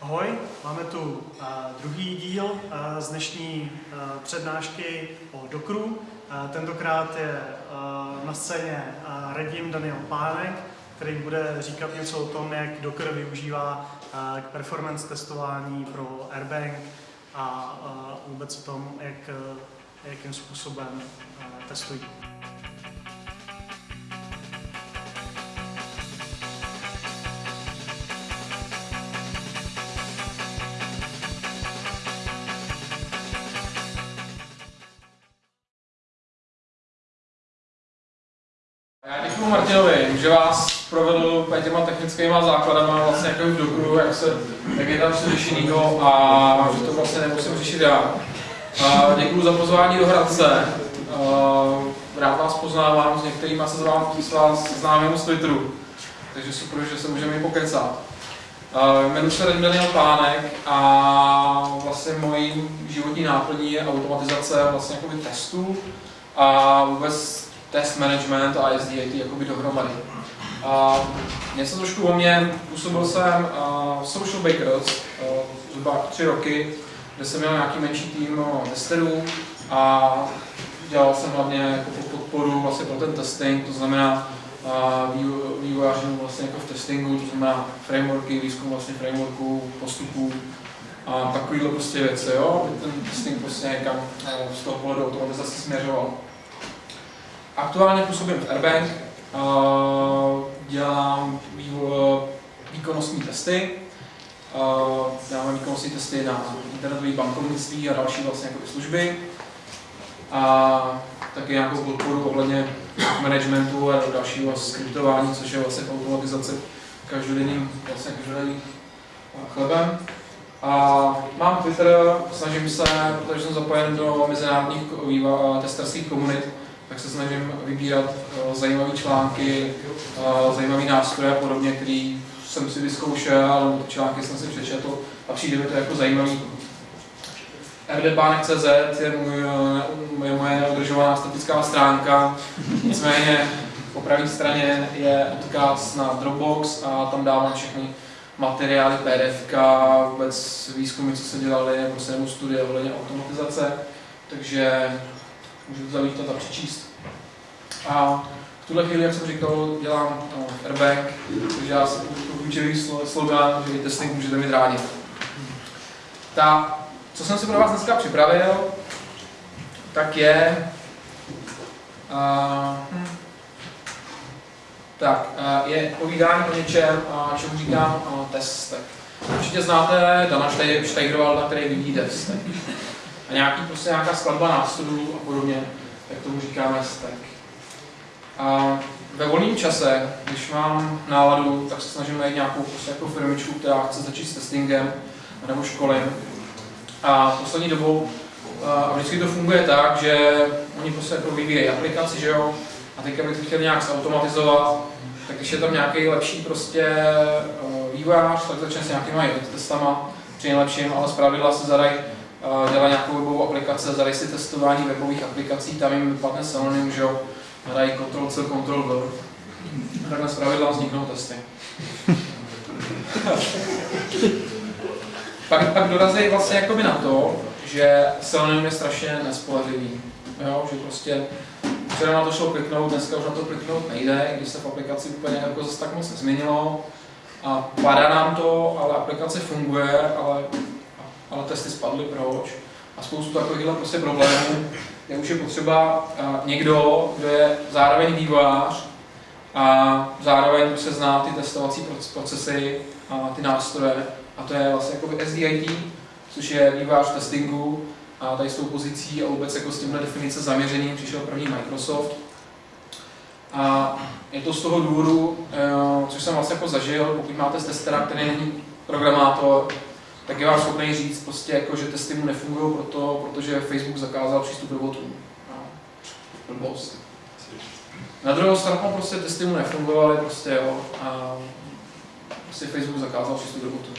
Ahoj, máme tu uh, druhý díl uh, z dnešní uh, přednášky o Dokru. Tentokrát je na scéně Radim Daniel Pánek, který bude říkat něco o tom, jak Docker využívá k performance testování pro Airbank a vůbec o tom, jak, jakým způsobem testují. Děkuji Martinovi, že vás provedl těma technickými základama vlastně jako v Dokru, jak, se, jak je tam vše řešenýho a že to vlastně nemusím řešit já. Děkuji za pozvání do Hradce. Rád vás poznávám, s některými se z vás, s vás známým z Twitteru, takže super, že se můžeme i pokecat. Jmenuji se Daniel Pánek a vlastně mojí životní náplní je automatizace vlastně testů a vůbec test management a SDAT jakoby dohromady. A něco trošku o mě, působil jsem v Social Bakers zhruba tři roky, kde jsem měl nějaký menší tým uh, testerů a dělal jsem hlavně jako podporu vlastně pro ten testing, to znamená vývojářům vlastně jako v testingu, to znamená frameworky, výzkum vlastně frameworků, postupů a takovýhle prostě věci, jo, ten testing prostě někam z toho pohledu automatizace směřoval. Aktuálně působím v Airbank, dělám výkonnostní testy, děláme výkonnostní testy na internetové bankovnictví a další vlastně jako služby. A taky nějakou podporu ohledně managementu a dalšího skriptování, což je vlastně automatizace každodenním, vlastně každodenním chlebem. A mám Twitter, snažím se, protože jsem zapojen do mezinárodních testerských komunit, tak se snažím vybírat uh, zajímavé články, uh, zajímavé nástroje a podobně, který jsem si vyzkoušel, ale ty články jsem si přečetl a přijde mi to jako zajímavý. rdbánek.cz je, můj, je moje neudržovaná statická stránka, nicméně po pravé straně je odkaz na Dropbox a tam dávám všechny materiály, PDF, vůbec výzkumy, co se dělali, prostě nebo studie ohledně automatizace, takže můžu zavít a přečíst. A v tuhle chvíli, jak jsem říkal, dělám no, airbag, takže já jsem klíčový slogan, že testing můžete mít rádi. Ta, co jsem si pro vás dneska připravil, tak je uh, tak, uh, je povídání o něčem, uh, čemu říkám uh, testek. Určitě znáte Dana Steigerwalda, který vyvíjí testek a nějaký, prostě nějaká skladba nástrojů a podobně, jak tomu říkáme stack. A ve volném čase, když mám náladu, tak se snažím najít nějakou prostě jako firmičku, která chce začít s testingem nebo školy. A poslední dobou a vždycky to funguje tak, že oni prostě jako vyvíjejí aplikaci, že jo, a teďka bych to chtěl nějak zautomatizovat, tak když je tam nějaký lepší prostě vývojář, tak začne s nějakýma testama, při nejlepším, ale zpravidla se zadají dělá nějakou webovou aplikaci, zadají si testování webových aplikací, tam jim vypadne synonym, že jo, dají Ctrl C, Ctrl V. Takhle zpravidla vzniknou testy. pak, pak dorazí vlastně jakoby na to, že synonym je strašně nespolehlivý. Jo, že prostě včera na to šlo kliknout, dneska už na to kliknout nejde, když se v aplikaci úplně jako zase tak moc nezměnilo. A padá nám to, ale aplikace funguje, ale ale testy spadly, proč? A spoustu takovýchhle prostě problémů, kde už je potřeba někdo, kdo je zároveň vývojář a zároveň se zná ty testovací procesy a ty nástroje. A to je vlastně jako SDIT, což je vývojář testingu a tady s tou pozicí a vůbec jako s tímhle definice zaměřením přišel první Microsoft. A je to z toho důvodu, eh, což jsem vlastně jako zažil, pokud máte testera, který není programátor, tak je vám schopný říct, prostě jako, že testy mu nefungují, proto, protože Facebook zakázal přístup do botů. No. Blbost. Na druhou stranu prostě testy mu nefungovaly, prostě jo, a prostě Facebook zakázal přístup do botů.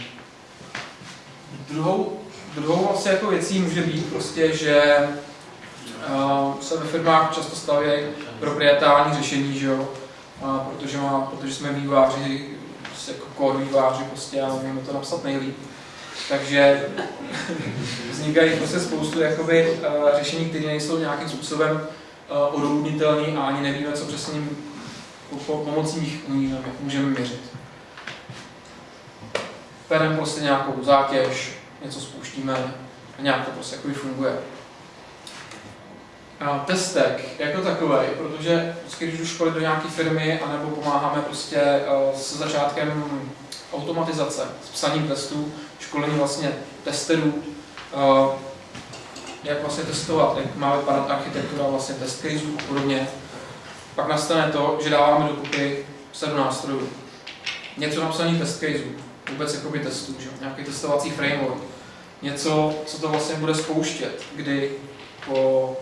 Druhou, druhou vlastně jako věcí může být prostě, že uh, se ve firmách často stavějí proprietární řešení, že jo, uh, protože, má, protože jsme výváři, prostě jako core výváři prostě a umíme to napsat nejlíp Takže vznikají prostě spoustu jakoby, uh, řešení, které nejsou nějakým způsobem uh, odůvodnitelné a ani nevíme, co přesně pomocí nich můžeme měřit. Perem prostě nějakou zátěž, něco spouštíme a nějak to prostě jakoby funguje. A testek jako takový, protože vždycky, když jdu školit do nějaké firmy, anebo pomáháme prostě uh, s začátkem automatizace, s psaním testů, školení vlastně testerů, uh, jak vlastně testovat, jak má vypadat architektura vlastně test caseů a podobně. Pak nastane to, že dáváme dokupy sadu nástrojů. Něco napsaný test caseů, vůbec jakoby testů, že? nějaký testovací framework. Něco, co to vlastně bude spouštět, kdy po,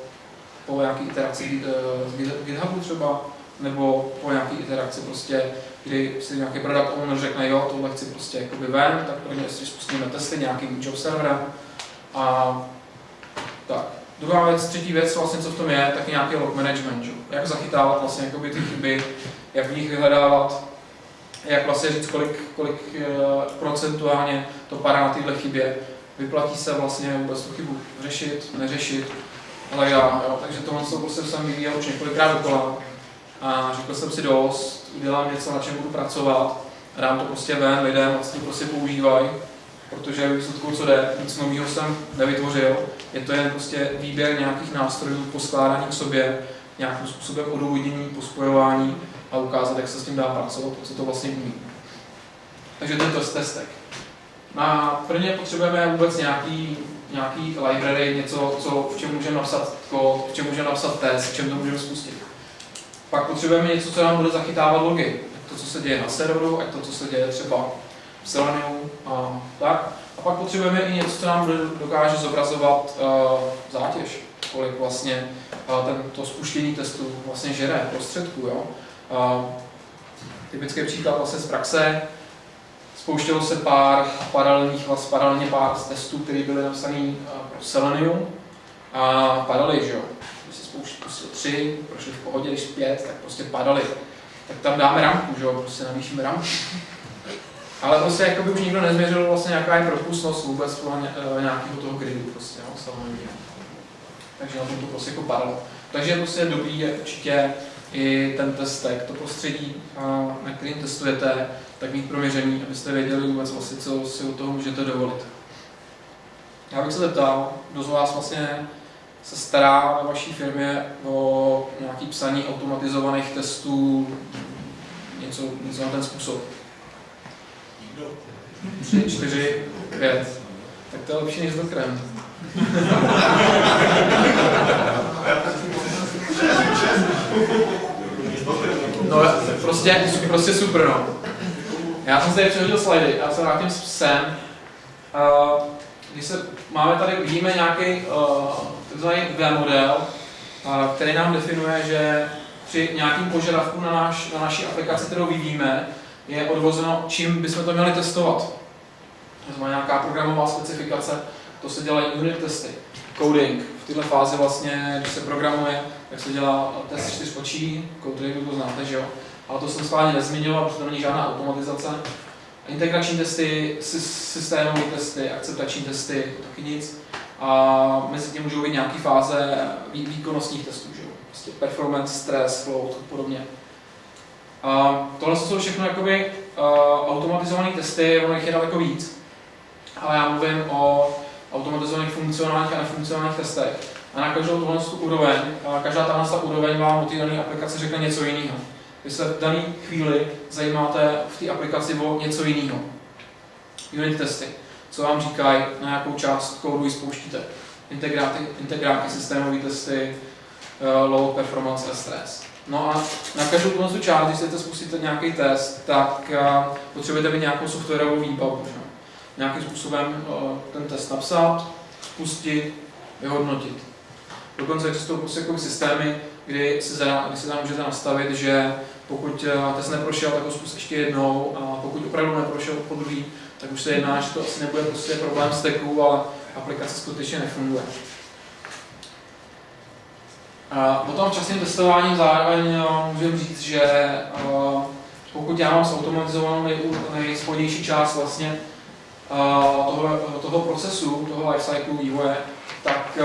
po nějaké iteraci z GitHubu třeba, nebo po nějaké iteraci prostě, kdy si nějaký product owner řekne, jo, tohle chci prostě jakoby ven, tak prvně si spustíme testy nějakým job serverem a tak. Druhá věc, třetí věc, vlastně, co v tom je, tak je nějaký log management, že? jak zachytávat vlastně jakoby ty chyby, jak v nich vyhledávat, jak vlastně říct, kolik, kolik uh, procentuálně to padá na tyhle chybě, vyplatí se vlastně vůbec tu chybu řešit, neřešit, ale já, jo, takže tohle to prostě jsem vyvíjel už několikrát dokola a řekl jsem si dost, udělám něco, na čem budu pracovat, dám to prostě ven, lidem vlastně prostě používají, protože výsledku, co jde, nic nového jsem nevytvořil, je to jen prostě výběr nějakých nástrojů, poskládání k sobě, nějakým způsobem odůvodnění, pospojování a ukázat, jak se s tím dá pracovat, co to vlastně umí. Takže to je to testek. Na prvně potřebujeme vůbec nějaký, nějaký library, něco, co, v čem můžeme napsat kód, v čem můžeme napsat test, v čem to můžeme spustit. Pak potřebujeme něco, co nám bude zachytávat logy. To, co se děje na serveru, ať to, co se děje třeba v Selenium a tak. A pak potřebujeme i něco, co nám dokáže zobrazovat uh, zátěž, kolik vlastně uh, ten, to spuštění testu vlastně žere prostředků. Jo? Uh, typický příklad vlastně z praxe, spouštělo se pár paralelních, vlastně paralelně pár testů, které byly napsané uh, pro Selenium a padaly, že jo. Se spustil tři, prošli v pohodě, když pět, tak prostě padaly. Tak tam dáme ramku, že jo, prostě navýšíme ramku. Ale prostě jako by už nikdo nezměřil vlastně jaká je propustnost vůbec eh, nějakého toho gridu prostě, jo, samozřejmě. Takže na tom to prostě jako padalo. Takže prostě je dobrý je určitě i ten testek, to prostředí, na kterým testujete, tak mít proměření, abyste věděli vůbec vlastně, co si u toho můžete dovolit. Já bych se zeptal, kdo z vás vlastně se stará ve vaší firmě o nějaký psaní automatizovaných testů, něco, něco na ten způsob. Tři, čtyři, pět. Tak to je lepší než krem. No, prostě, prostě super, no. Já jsem tady přehodil slidy, já se vrátím s psem. Uh, když se máme tady, vidíme nějaký uh, takzvaný V model, který nám definuje, že při nějakým požadavku na, naš, na naší aplikaci, kterou vyvíjíme, je odvozeno, čím bychom to měli testovat. To znamená nějaká programová specifikace, to se dělají unit testy, coding. V této fázi vlastně, když se programuje, tak se dělá test čtyř očí, coding to znáte, že jo? Ale to jsem schválně nezmiňoval, protože to není žádná automatizace. Integrační testy, systémové testy, akceptační testy, taky nic. A mezi tím můžou být nějaké fáze výkonnostních testů, že? Prostě performance, stress, flow a podobně. A tohle jsou všechno jakoby uh, automatizované testy, ono jich je daleko víc. Ale já mluvím o automatizovaných funkcionálních a nefunkcionálních testech. A na každou tuhle tu úroveň, a každá tahle úroveň vám o té dané aplikaci řekne něco jiného. Vy se v dané chvíli zajímáte v té aplikaci o něco jiného. Unit testy. Co vám říkají, na jakou část kódu spouštíte. Integráty, integráky, systémové testy, uh, load performance stress. No a na každou tuhle část, když chcete spustit nějaký test, tak uh, potřebujete mít nějakou softwarovou výbavu. Že? Nějakým způsobem uh, ten test napsat, spustit, vyhodnotit. Dokonce existují jako systémy, kdy si, za, kdy si tam můžete nastavit, že pokud test neprošel, tak ho zkus ještě jednou a pokud opravdu neprošel po druhý, tak už se jedná, že to asi nebude prostě problém s teku, ale aplikace skutečně nefunguje. O tom časným testováním zároveň no, můžeme říct, že pokud já mám zautomatizovanou nej, nejspodnější část vlastně toho, toho procesu, toho lifecycle vývoje, tak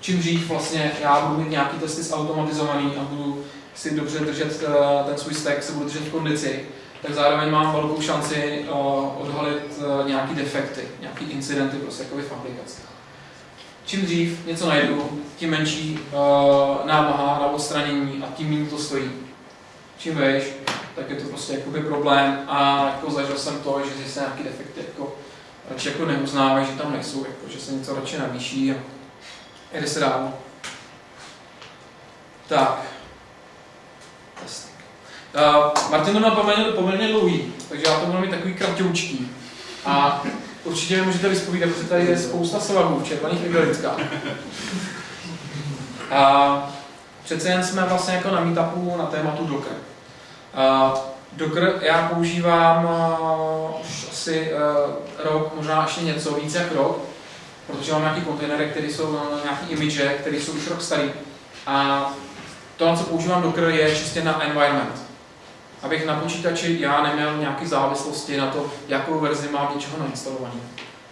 čím dřív vlastně já budu mít nějaký testy zautomatizovaný a budu si dobře držet ten svůj stack, se budu držet v kondici, tak zároveň mám velkou šanci odhalit nějaký defekty, nějaký incidenty prostě jako v aplikaci. Čím dřív něco najdu, tím menší uh, námaha na odstranění a tím méně to stojí. Čím vejš, tak je to prostě jakoby problém a jako zažil jsem to, že se nějaký defekty jako radši jako neuznávají, že tam nejsou, jako, že se něco radši navýší a jde se dál. Tak. Uh, Martin to měl poměrně, poměrně dlouhý, takže já to budu mít takový kratoučký. A určitě mi můžete vyspovídat, protože tady je spousta svahů v červených igelitkách. A přece jen jsme vlastně jako na meetupu na tématu Docker. Uh, Docker já používám uh, už asi uh, rok, možná ještě něco víc jak rok, protože mám nějaký kontejnery, které jsou na nějaký image, které jsou už rok starý. A to, na co používám Docker, je čistě na environment. Abych na počítači já neměl nějaké závislosti na to, jakou verzi mám něčeho nainstalovaný.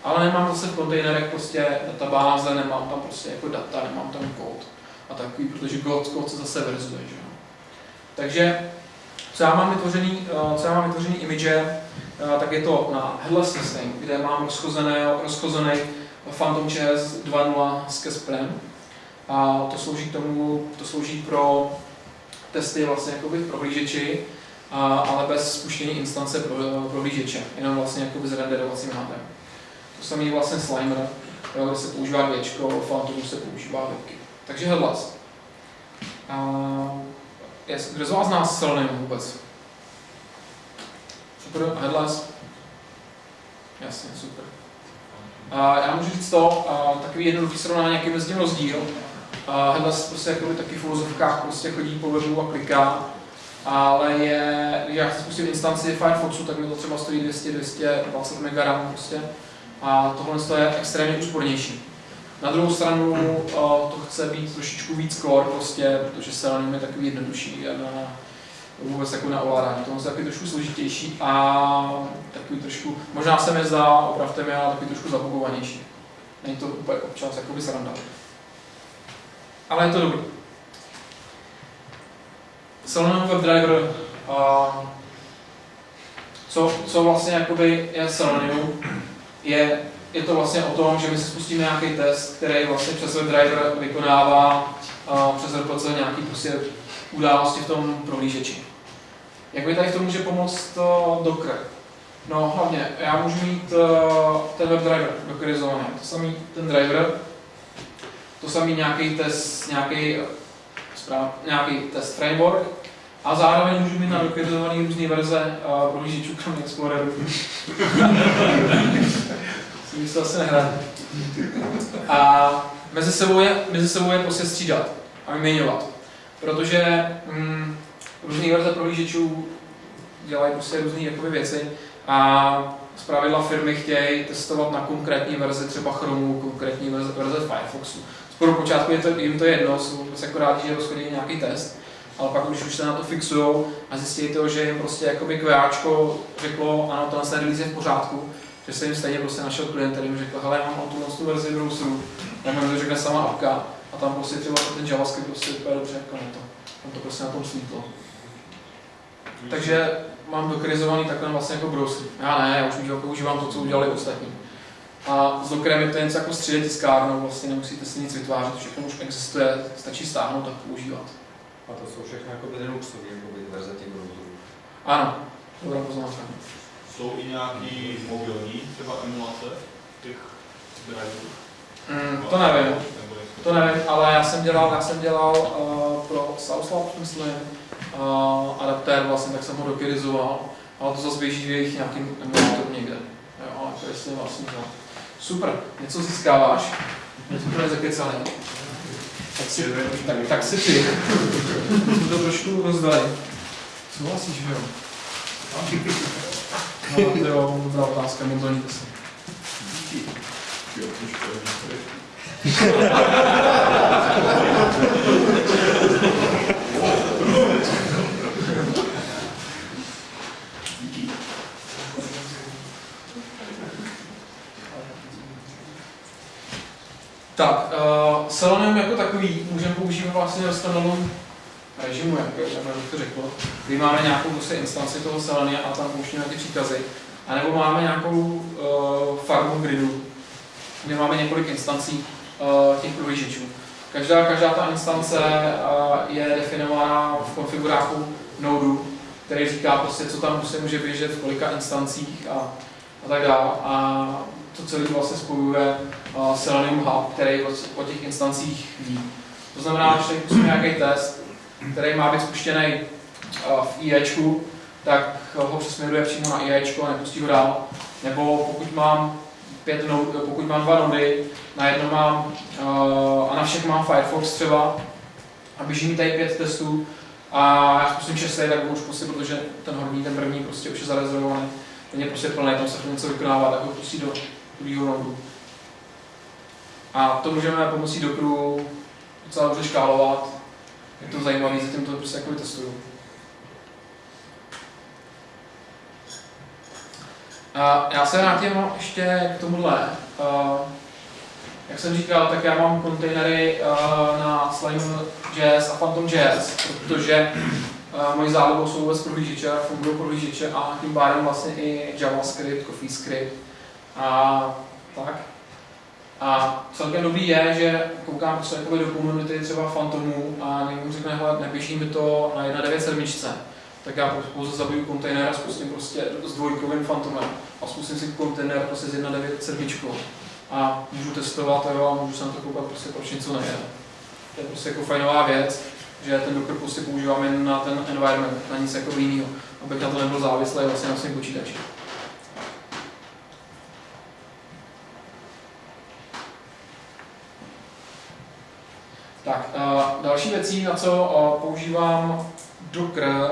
Ale nemám zase v kontejnerech prostě databáze, nemám tam prostě jako data, nemám tam kód a takový, protože kód, kód se zase verzuje. Že? Takže co já mám vytvořený, eh, co já mám vytvořený image, eh, tak je to na headless system, kde mám rozchozený, rozchozený PhantomJS 2.0 s Casperem. A to slouží k tomu, to slouží pro testy vlastně jakoby v prohlížeči, a, ale bez spuštění instance pro, prohlížeče, jenom vlastně jakoby s renderovacím hádem. To samý vlastně Slimer, kde se používá Gčko, Phantomu se používá webky. Takže headless. Kdo z vás zná Selenium vůbec? Super, headless? Jasně, super. A já můžu říct to, a takový jednoduchý srovnání, jaký mezi tím rozdíl. A headless prostě jako taky v filozofkách prostě chodí po webu a kliká, ale je, když já spustit instanci Firefoxu, tak mi to třeba stojí 200-220 MB prostě. A tohle je extrémně úspornější. Na druhou stranu to chce být trošičku víc core, prostě, protože se je takový jednodušší a na, vůbec jako na ovládání. To je takový trošku složitější a takový trošku, možná se mi zdá, opravte mi, ale takový trošku zabugovanější. Není to úplně občas jakoby sranda. Ale je to dobrý. Selenium WebDriver, co, co vlastně jakoby je Selenium, je je to vlastně o tom, že my si spustíme nějaký test, který vlastně přes WebDriver vykonává uh, přes RPC nějaký prostě události v tom prohlížeči. Jak mi tady v tom může pomoct uh, Docker? No hlavně, já můžu mít uh, ten WebDriver dockerizovaný, to samý ten driver, to samý nějaký test, nějaký, správ, nějaký test framework, a zároveň můžu mít na dockerizovaný různé verze uh, prohlížečů kromě Exploreru. tím se asi nehraje. A mezi sebou je, mezi sebou je prostě střídat a vyměňovat. Protože mm, různé verze prohlížečů dělají prostě různé jakoby věci a z pravidla firmy chtějí testovat na konkrétní verzi třeba Chromu, konkrétní verze, verze Firefoxu. Z počátku je to, jim to jedno, jsou prostě jako rádi, že rozchodí nějaký test, ale pak když už se na to fixují a zjistí to, že jim prostě jakoby QAčko řeklo, ano, tohle release je v pořádku, že jsem jim stejně prostě našel klient, který mi řekl, hele, já mám tu, tu verzi browseru, já mi to řekne sama apka a tam prostě třeba ten JavaScript prostě úplně dobře jako na to. Tam to prostě na tom svítlo. Takže mám dokrizovaný takhle vlastně jako browser. Já ne, já už používám to, co udělali ostatní. A s Dockerem je to něco jako 3D tiskárnou, vlastně nemusíte si nic vytvářet, všechno už existuje, stačí stáhnout a používat. A to jsou všechno jako Linuxové jako verze těch browserů. Ano, dobrá poznámka jsou i nějaký mobilní třeba emulace těch driverů? Mm, to nevím. To nevím, ale já jsem dělal, já jsem dělal uh, pro South myslím, uh, adaptér vlastně, tak jsem ho dokerizoval, ale to zase běží v jejich nějakým emulátoru někde. Jo, jako jestli vlastně to. Super, něco získáváš, to je zakecalý. Tak si, tak, tak si ty. Jsme to trošku rozdali. Souhlasíš, že jo? No, to jo, dobrá otázka, modlníte se. Jo, Tak, uh, Selenium jako takový můžeme používat vlastně ve standalone režimu, jak, bych to řekl, kdy máme nějakou prostě instanci toho Selenia a tam pouštíme ty příkazy. A nebo máme nějakou uh, farmu gridu, kde máme několik instancí uh, těch prohlížečů. Každá, každá ta instance uh, je definována v konfiguráku nodu, který říká prostě, co tam se může běžet, v kolika instancích a, a tak dále. A to celé vlastně spojuje uh, Selenium Hub, který o těch instancích ví. To znamená, že když nějaký test, který má být spuštěný uh, v IEčku, tak ho přesměruje přímo na IEčko a nepustí ho dál. Nebo pokud mám pět node, pokud mám dva nody, na jedno mám uh, a na všech mám Firefox třeba a běží mi tady pět testů a já zkusím šestý, tak už prostě, protože ten horní, ten první prostě už je zarezervovaný, ten je prostě plný, tam se to něco vykonává, tak ho pustí do druhého nodu. A to můžeme pomocí Dockeru docela dobře škálovat. Je to zajímavé, zatím to prostě jako testuju. A já se vrátím ještě k tomuhle. Jak jsem říkal, tak já mám kontejnery na Slime.js a Phantom.js, protože mojí zálibou jsou vůbec prohlížeče, fungují prohlížeče a tím pádem vlastně i JavaScript, CoffeeScript a tak. A celkem dobrý je, že koukám prostě do komunity třeba Phantomu a někdo řekne, hele, neběží mi to na 1.9.7, tak já pouze zabiju kontejner a zkusím prostě s dvojkovým Phantomem a zkusím si kontejner prostě s 1.9.7 a můžu testovat jo, a můžu se na to koukat prostě proč něco nejde. To je prostě jako fajnová věc, že ten Docker prostě používám jen na ten environment, na nic jako jiného, abych na to nebyl závislý vlastně na svém počítači. Tak, uh, další věcí, na co používám Docker,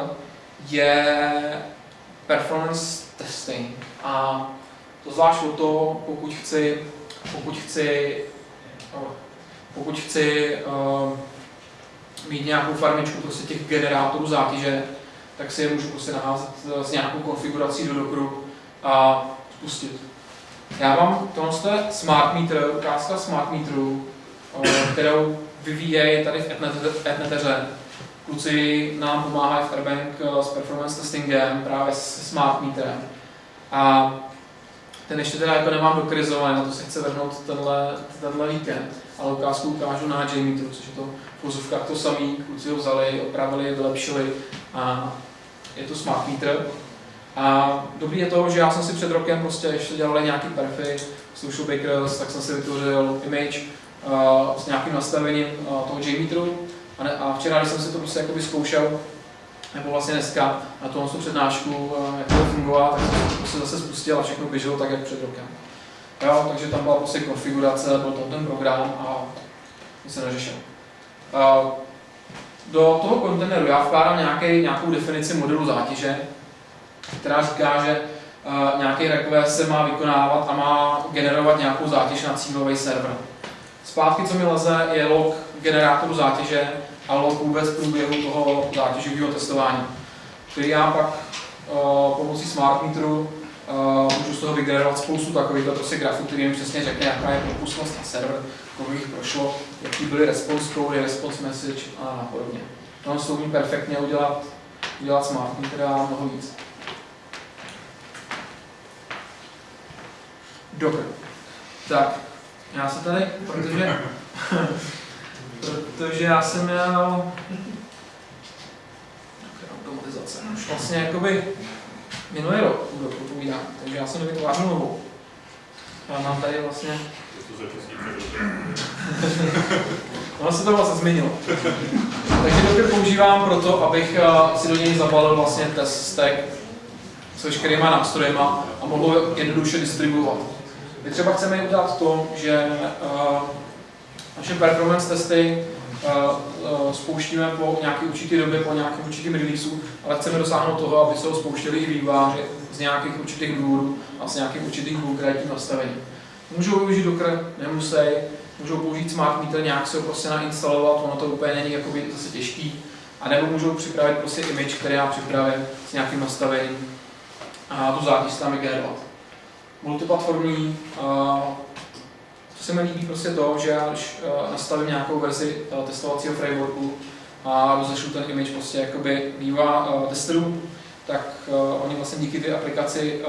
je performance testing. A to zvlášť o to, pokud chci, pokud chci, pokud chci uh, mít nějakou farmičku prostě těch generátorů zátěže, tak si je můžu prostě naházet s nějakou konfigurací do Dockeru a spustit. Já mám tohle smart meter, ukázka smart meteru, kterou vyvíjejí tady v Etneteře. Kluci nám pomáhají v Airbank eh, s performance testingem, právě s smart meterem. A ten ještě teda jako nemám dokrizovaný, na to se chce vrhnout tenhle, tenhle víkend. Ale ukázku ukážu na JMeteru, což je to v to samý, kluci ho vzali, opravili, vylepšili a je to smart meter. A dobrý je to, že já jsem si před rokem prostě ještě dělal nějaký perfy, Social Bakers, tak jsem si vytvořil image, s nějakým nastavením uh, toho JMeteru. A, včera, když jsem si to prostě jakoby zkoušel, nebo vlastně dneska na tu přednášku, uh, jak to fungovalo, tak jsem prostě zase spustil a všechno běželo tak, jak před rokem. Jo, takže tam byla prostě konfigurace, byl tam ten program a nic se neřešil. Uh, do toho kontejneru já vkládám nějaký, nějakou definici modelu zátěže, která říká, že nějaký request se má vykonávat a má generovat nějakou zátěž na cílový server. Zpátky, co mi leze, je log generátoru zátěže a log vůbec průběhu toho zátěžového testování, který já pak uh, pomocí smart meteru uh, můžu z toho vygenerovat spoustu takovýchto prostě grafů, který mi přesně řekne, jaká je propustnost na server, kolik jich prošlo, jaký byly response code, response message a podobně. To se umí perfektně udělat, udělat smart meter a mnoho víc. Docker. Tak, já se tady, protože, protože já jsem měl automatizace. Už vlastně jakoby minulý rok budu povídám, takže já jsem nevytvářel novou. Já mám tady vlastně... ono se to vlastně změnilo. takže Docker používám proto, abych eh, si do něj zabalil vlastně test stack s veškerýma nástrojema a mohl jednoduše distribuovat. My třeba chceme udělat to, že uh, naše performance testy uh, spouštíme po nějaké určité době, po nějakém určitém releaseu, ale chceme dosáhnout toho, aby se ho spouštěli i výváři z nějakých určitých důvodů a z nějakých určitých konkrétních nastavení. Můžou využít Docker, nemusí, můžou použít Smart Meter, nějak se ho prostě nainstalovat, ono to úplně není jakoby zase těžký, a nebo můžou připravit prostě image, který já připravím s nějakým nastavením. A tu zátěž tam vygenerovat multiplatformní, co se mi líbí prostě to, že já když uh, nastavím nějakou verzi uh, testovacího frameworku a rozešlu ten image prostě jakoby uh, testerů, tak uh, oni vlastně díky té aplikaci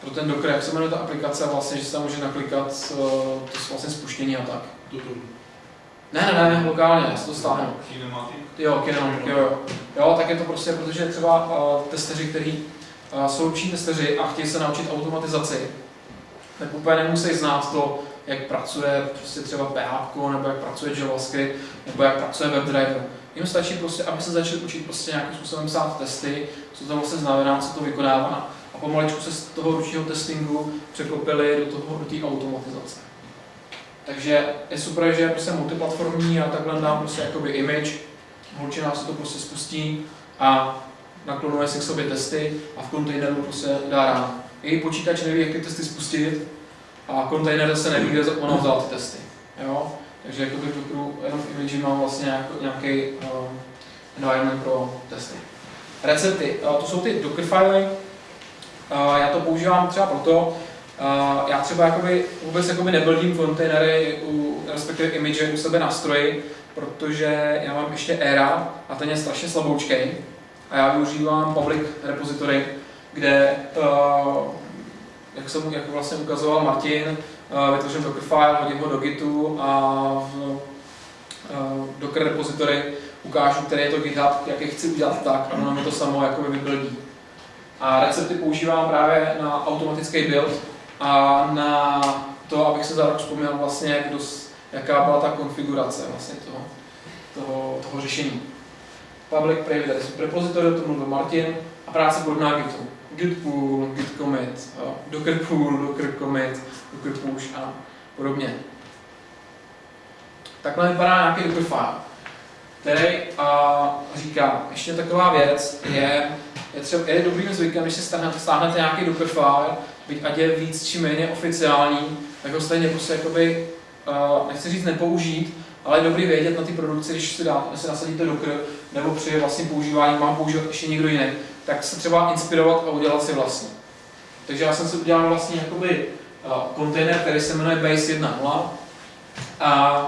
pro ten Docker, jak se jmenuje ta aplikace, vlastně, že se tam může naklikat to vlastně spuštění a tak. Ne, ne, ne, lokálně, já si to stáhnu. Jo, Kinematic, jo, jo. Jo, tak je to prostě, protože třeba uh, testeři, kteří lepší testeři a chtějí se naučit automatizaci, tak úplně nemusí znát to, jak pracuje prostě třeba PHP, nebo jak pracuje JavaScript, nebo jak pracuje WebDriver. Jim stačí prostě, aby se začali učit prostě nějakým způsobem psát testy, co to vlastně znamená, co to vykonává. A pomaličku se z toho ručního testingu překlopili do toho, do automatizace. Takže je super, že je prostě multiplatformní a takhle dám prostě jakoby image, holčina se to prostě spustí a naklonuje si k sobě testy a v kontejneru prostě dá rád. Její počítač neví, jak ty testy spustit a kontejner se neví, kde ona vzala ty testy. Jo? Takže jakoby v Dockeru jenom v image mám vlastně nějaký, uh, environment pro testy. Recepty, uh, to jsou ty Docker filey, uh, já to používám třeba proto, Uh, já třeba jakoby, vůbec jakoby nebuildím kontejnery, u, respektive image u sebe na stroji, protože já mám ještě Era a ten je strašně slaboučký a já využívám public repository, kde, uh, jak jsem jak vlastně ukazoval Martin, uh, vytvořím Dockerfile, hodím ho do Gitu a v uh, Docker repository ukážu, který je to GitHub, jak je chci udělat tak a ono mi to samo jakoby vybuildí. A recepty používám právě na automatický build, a na to, abych se zároveň vzpomněl vlastně, jaká byla ta konfigurace vlastně toho, toho, toho řešení. Public private repository, to mluvil Martin, a práce podobná Gitu. Git pull, git commit, docker pull, docker commit, docker push a podobně. Takhle vypadá nějaký docker file, který a, říká, ještě taková věc je, je, třeba, je dobrým zvykem, když si stáhnete, stáhnete nějaký docker file, byť ať je víc či méně oficiální, tak ho stejně prostě jakoby, uh, nechci říct nepoužít, ale je dobrý vědět na ty produkci, když si, dá, si nasadíte Docker, nebo při vlastním používání mám používat ještě někdo jiný, tak se třeba inspirovat a udělat si vlastní. Takže já jsem si udělal vlastně jakoby uh, kontejner, který se jmenuje Base 1.0 a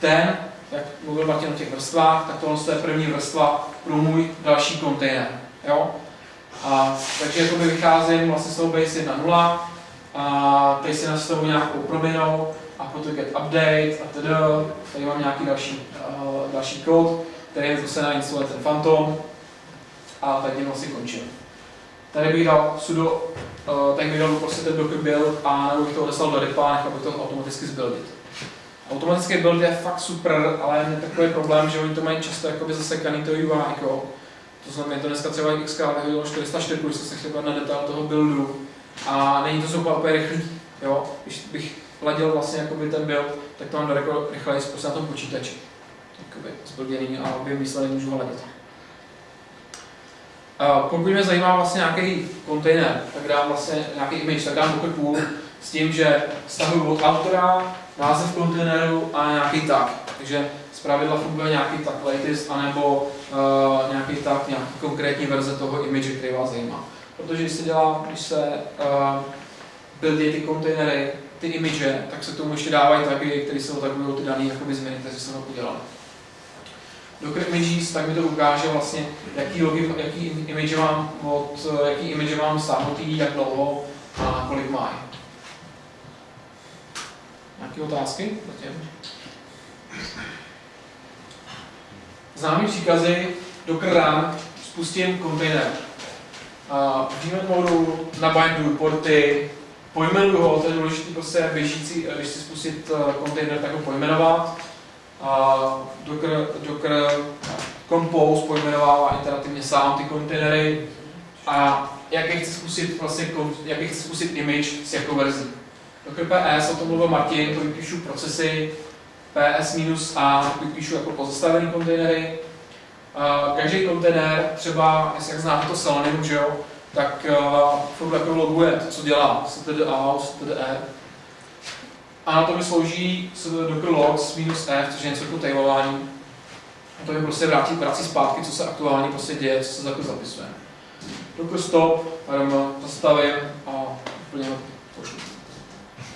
ten, jak mluvil Martin o těch vrstvách, tak tohle je první vrstva pro můj další kontejner. Jo? A, takže jakoby vycházím vlastně z toho base 1.0 a teď si nastavu nějakou proměnou potom get update a tedy. Tady mám nějaký další, uh, další kód, který je zase nainstaluje ten Phantom a tady vlastně končím. Tady bych dal sudo, uh, tak bych dal prostě ten docker build a nebo bych to odeslal do repa, nechal bych to automaticky zbuildit. Automatický build je fakt super, ale je takový problém, že oni to mají často jakoby zasekaný to UI, jako, to znamená, to dneska třeba XK vyhodilo 404, když se chtěl na detail toho buildu a není to super úplně rychlý. Jo? Když bych ladil vlastně jakoby ten build, tak to mám daleko rychleji prostě na tom počítači. Jakoby zblděný a obě výsledek můžu ladit. Uh, pokud mě zajímá vlastně nějaký kontejner, tak dám vlastně nějaký image, tak dám Docker pool s tím, že stahuju od autora, název kontejneru a nějaký tag. Takže pravidla funguje nějaký tag latest, anebo uh, nějaký tag, nějaký konkrétní verze toho image, který vás zajímá. Protože když se dělá, když se uh, buildí ty kontejnery, ty image, tak se tomu ještě dávají tagy, které se otagují ty dané jakoby změny, které se tam udělali. Docker Images, tak mi to ukáže vlastně, jaký, logi, jaký image mám od, jaký image mám stáhnutý, jak dlouho a kolik mají. Nějaké otázky? Zatím? Známý příkazy Docker run, spustím kontejner. V daemon modu nabinduju porty, pojmenuju ho, to je důležité prostě běžící, když si spustit eh, kontejner, tak ho pojmenovat. Docker, Docker Compose pojmenovává iterativně sám ty kontejnery a jak je chci spustit, vlastně, je chci spustit image s jakou verzí. Docker PS, o tom mluvil Martin, to vypíšu procesy, PS minus A vypíšu jako pozastavený kontejnery. Každý kontejner, třeba, jestli jak znáte to Selenium, že jo, tak uh, furt jako loguje to, co dělá, std.a, std.e. A na to mi slouží docker logs minus f, což je něco jako tailování. A to mi prostě vrátí, vrací zpátky, co se aktuálně prostě děje, co se jako zapisuje. Docker stop, rm, zastavím a úplně pošlu.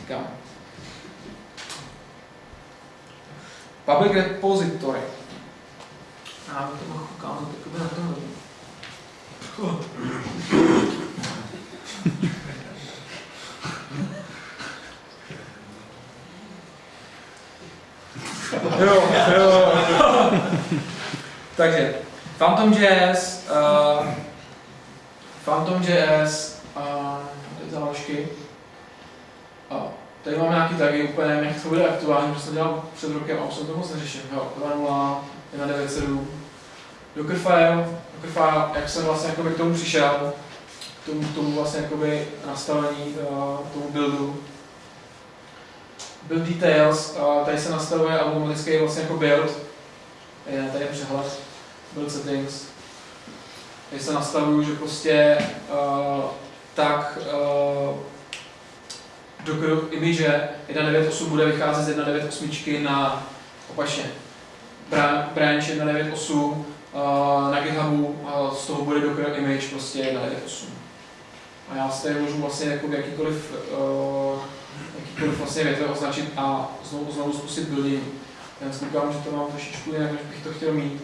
Říkám. Public repository. Já to ukázat jakoby na tom. Jo, jo. Takže, Phantom Jazz, uh, Phantom Jazz, uh, ty záložky. Uh, tady mám nějaký tagy, úplně nevím, jak to bude aktuální, protože jsem dělal před rokem a už jsem to moc neřešil. Jo, 2.0, 1.9.7, Dockerfile, Dockerfile, jak jsem vlastně jakoby k tomu přišel, k tomu, k tomu vlastně jakoby nastavení, uh, tomu buildu. Build details, uh, tady se nastavuje automatický vlastně jako build, je tady je přehled, build settings. Tady se nastavuju, že prostě uh, tak uh, Docker image 1.9.8 bude vycházet z 1.9.8 na opačně bra- branch 1.9.8 uh, na GitHubu a z toho bude Docker image prostě 1.9.8. A já si tady můžu vlastně jako jakýkoliv, uh, jakýkoliv vlastně větve označit a znovu, znovu zkusit building. Já si koukám, že to mám trošičku jinak, než bych to chtěl mít.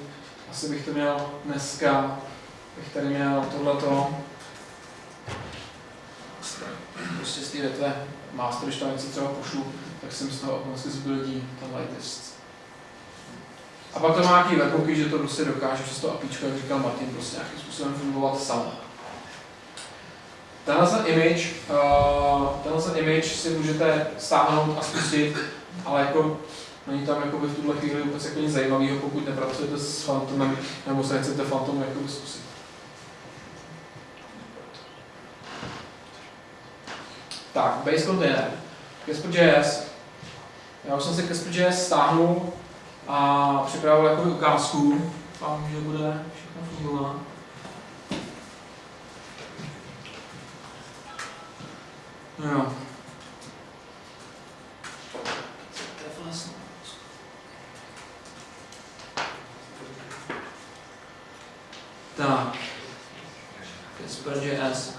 Asi bych to měl dneska, bych tady měl tohleto. Prostě z té větve master, když tam něco třeba pošlu, tak jsem z toho automaticky zbuildí ten lightest. A pak to má nějaký webhooky, že to prostě dokáže přes to APIčko, jak říkal Martin, prostě nějakým způsobem fungovat sám. Tenhle ten image, uh, tenhle ten image si můžete stáhnout a spustit, ale jako není tam jako v tuhle chvíli vůbec jako nic zajímavého, pokud nepracujete s Phantomem, nebo se nechcete Phantom jako zkusit. Tak, base container. Casper.js. Já už jsem si Casper.js stáhnul a připravil jako ukázku. Doufám, že bude všechno fungovat. No jo. Tak. Casper.js.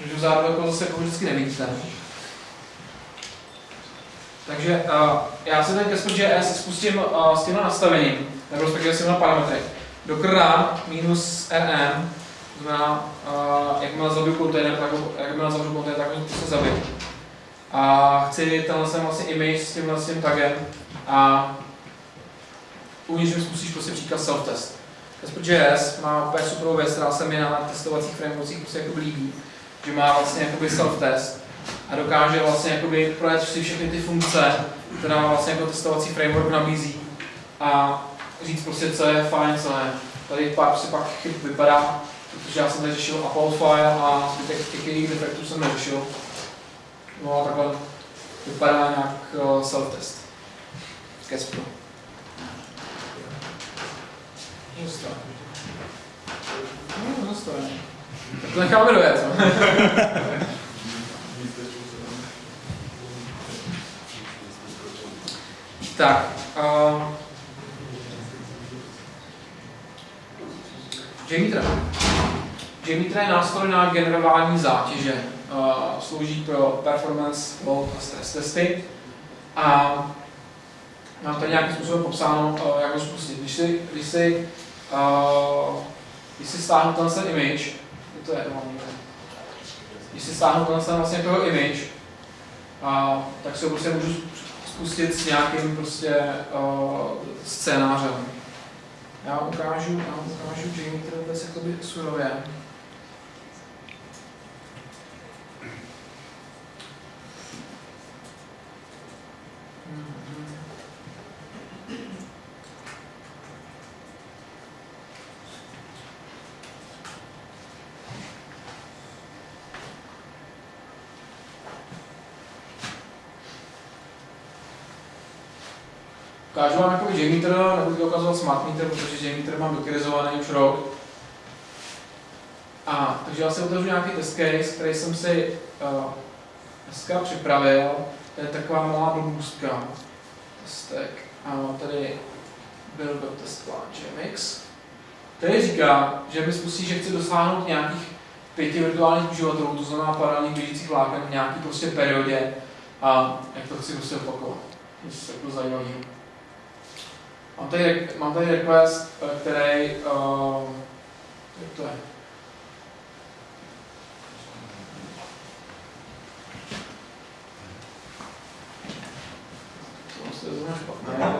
Můžu zároveň jako zase jako vždycky nevidíte. Takže uh, já si ten Casper.js spustím uh, s tímhle nastavením, nebo s tímhle parametry. Run minus rm, to znamená, uh, jakmile zabiju kontejner, tak jakmile zavřu kontejner, tak ho prostě zabiju. A chci tenhle sem vlastně image s tímhle s tagem a uvnitř mi spustíš prostě příklad self-test. Casper.js má úplně super věc, která se mi na testovacích frameworkcích prostě jako líbí že má vlastně jakoby self-test a dokáže vlastně jakoby projet si všechny ty funkce, které vlastně jako testovací framework nabízí a říct prostě, co je fajn, co ne. Tady pár si pak chyb vypadá, protože já jsem tady řešil upload file a zbytek těch jejich defektů jsem neřešil. No a takhle vypadá nějak uh, self-test. Casper. Zastavení. No, zastavení. Tak to necháme dojet. no. Tak. Uh, JMeter. JMeter je nástroj na generování zátěže. Uh, slouží pro performance, load a stress testy. A mám tady nějakým způsobem popsáno, uh, jak ho spustit. Když si, když si, uh, když si stáhnu ten image, to je někde. Když si stáhnu tenhle vlastně toho image, a, tak si ho prostě můžu spustit s nějakým prostě uh, scénářem. Já ukážu, já ukážu Jamie, vůbec jakoby surově. Ukážu vám jako JMeter, nebudu to ukazovat Smart Meter, protože JMeter mám dokrizovaný už rok. A, takže já si otevřu nějaký test case, který jsem si uh, dneska připravil. To je taková malá blbůstka. Testek. A tady build test plan JMX. Který říká, že mi spustí, že chci dosáhnout nějakých pěti virtuálních uživatelů, to znamená paralelních běžících vláken v nějaký prostě periodě a jak to chci prostě opakovat. To je jako zajímavý. Mám tady, mám tady request, eh, který, špatné,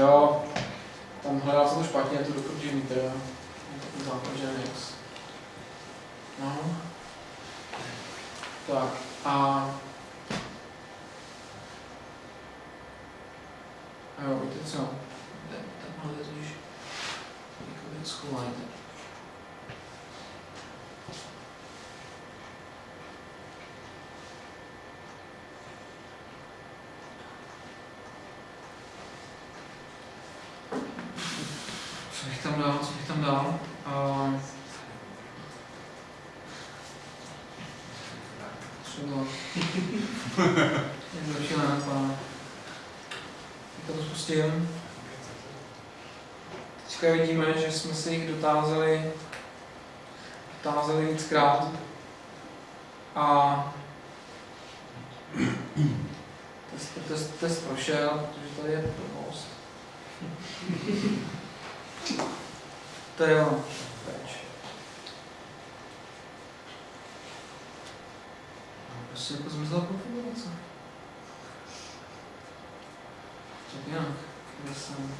Jo, tam hledal jsem to špatně, to meter, jo. Takový základ Genix. No. Tak. A jo, víte co? Takhle je totiž jako věc schovajte. Co bych tam dal, co bych tam dal? Uh, třeba... Je další nápad. Teď to spustím. Teďka vidíme, že jsme se jich dotázali, dotázali víckrát. A test, test, test prošel, protože tady je provost. To je ono. Prostě jako zmizela konfigurace. Tak nějak. Kde jsem?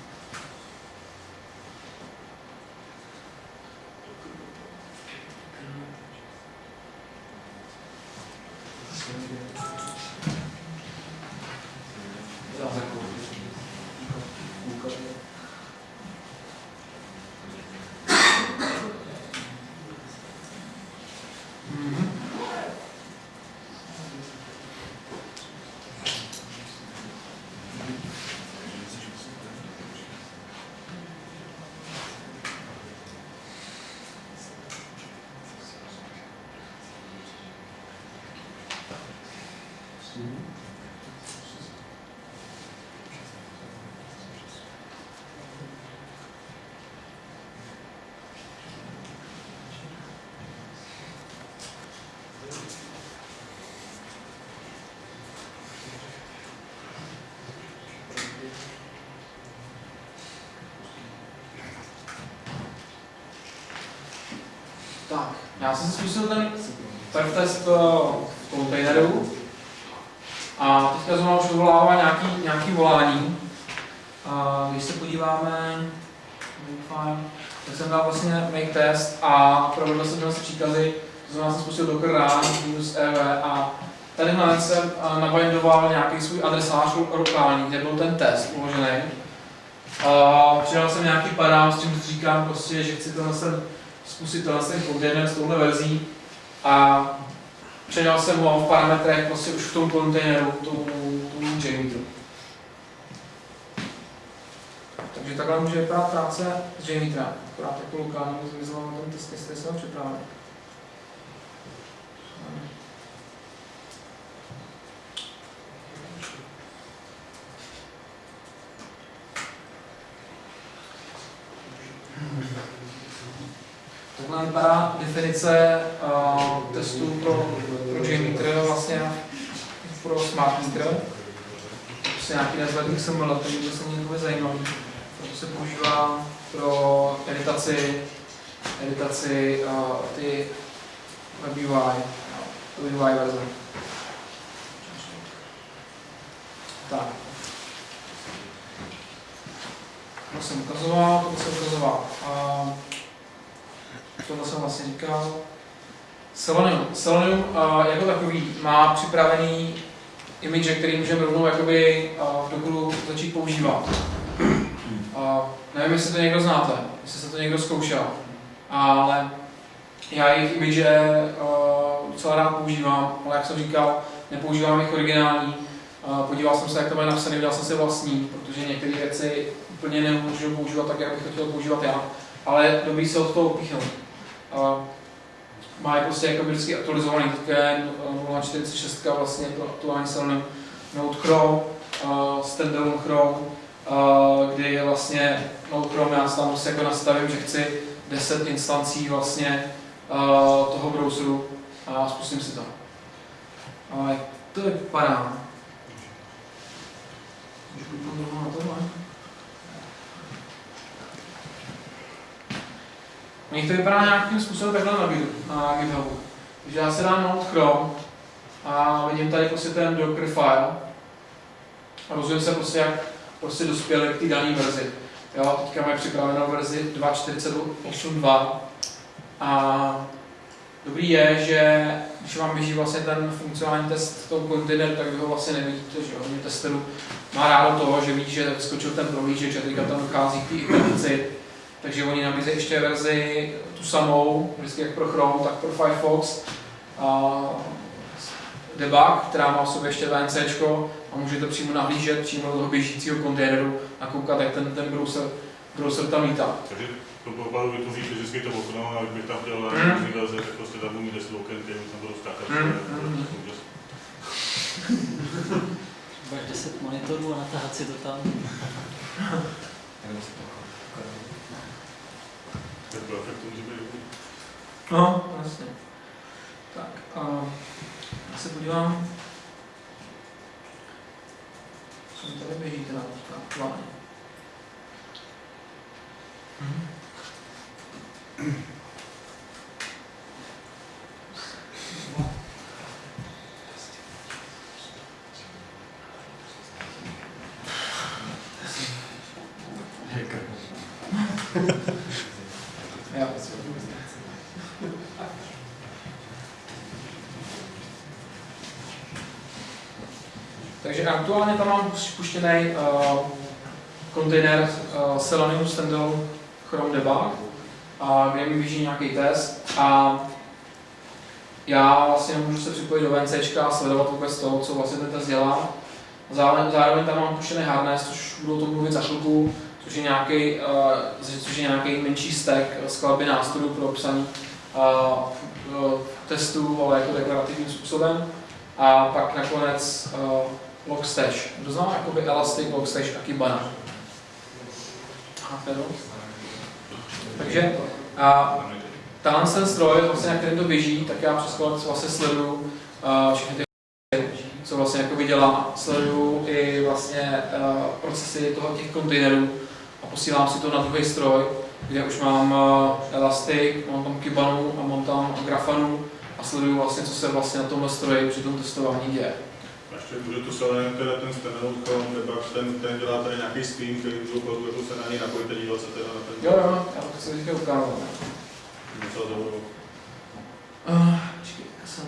Mhm. Tak, já jsem si zkusil ten perf test v kontejneru a teďka znovu už vyvolává nějaký, nějaký volání. A když se podíváme, fine, tak jsem dal vlastně make test a provedl jsem vlastně příkazy, to znamená jsem spustil docker run minus ev a tady hned jsem eh, nabindoval nějaký svůj adresář lokální, kde byl ten test uložený. A přidal jsem nějaký parám, s tím říkám prostě, že chci tenhle ten zkusit tenhle ten kontejner s touhle verzí. A předal jsem ho v parametrech prostě už v tom kontejneru, tomu, tomu JMeteru. Takže takhle může vypadat práce s JMeterem, akorát jako lokálně zmizela na tom testy, jestli jsem ho Takhle vypadá definice uh, testů pro, pro JMeter vlastně pro Smart Meter. Prostě nějaký nezvedný XML, takže to se mě zajímavý. To se používá pro editaci, editaci uh, ty web UI, no, UI verze. Tak. To jsem ukazoval, to jsem ukazoval. Uh, tohle jsem vlastně říkal. Selenium. Selenium uh, jako takový má připravený image, který můžeme rovnou jakoby, uh, v Dockeru začít používat. Uh, nevím, jestli to někdo znáte, jestli se to někdo zkoušel, ale já jejich image uh, docela rád používám, ale jak jsem říkal, nepoužívám jich originální. Uh, podíval jsem se, jak to mají napsané, udělal jsem si vlastní, protože některé věci úplně nemůžu používat tak, jak bych to chtěl používat já, ale dobrý se od toho opíchnout. Uh, má prostě jako vždycky aktualizovaný, je 0.46 vlastně pro aktuální Selenium Node Chrome, uh, standalone Chrome, uh, kdy je vlastně Node Chrome, já tam prostě jako nastavím, že chci 10 instancí vlastně uh, toho browseru a spustím si to. Jak to vypadá? Můžu na tohle? Nich to vypadá nějakým způsobem takhle na, na GitHubu. Takže já si dám Node Chrome a vidím tady prostě ten Docker file a rozumím se prostě, jak prostě dospěli k té dané verzi. Jo, teďka mají připravenou verzi 2.48.2 a dobrý je, že když vám běží vlastně ten funkcionální test tom kontejneru, tak vy ho vlastně nevidíte, že hodně testerů má rádo toho, že ví, že skočil ten prohlížeč a teďka tam dochází k té takže oni nabízejí ještě verzi tu samou, vždycky jak pro Chrome, tak pro Firefox. A debug, která má v sobě ještě VNC a můžete přímo nahlížet přímo do toho běžícího kontejneru a koukat, jak ten, ten browser, browser tam lítá. Takže to pokladu vytvoříte vždycky to okno a kdybych tam chtěl Mm. různý verze, tak prostě tam budu mít 10 oken, které tam budou skákat. Mm, mm. Budeš 10 monitorů a natáhat si to tam. Efekt může být dobrý. No, jasně. Tak, a já se podívám, co mi tady běží teda teďka aktuálně. Mhm. Jo. Takže aktuálně tam mám spuštěný uh, kontejner uh, Selenium Standalone Chrome Debug, a kde mi běží nějaký test a já vlastně můžu se připojit do VNC a sledovat vůbec to, co vlastně ten test dělá. Zároveň, zároveň tam mám puštěný harness, což budu o tom mluvit za chvilku, což je nějaký, uh, což je nějaký menší stack skladby nástrojů pro psaní uh, uh, testů, ale jako deklarativním způsobem. A pak nakonec uh, Logstash. To znamená jakoby Elastic, Logstash a Kibana. To? Takže a tenhle ten stroj, vlastně, na kterém to běží, tak já přes vlastně sleduju všechny ty co vlastně jako dělá, sleduju i vlastně procesy toho těch kontejnerů a posílám si to na druhý stroj, kde už mám uh, Elastic, mám tam Kibanu a mám tam Grafanu a sleduju vlastně, co se vlastně na tomhle stroji při tom testování děje. Může to Selenium, teda ten Chrome debug, ten, ten dělá tady nějaký stream, který můžu jako se na něj napojíte, dívat se teda na ten. Jo, jo, já to chci teďka ukázat. Docela dobrou. Uh, počkej, já jsem...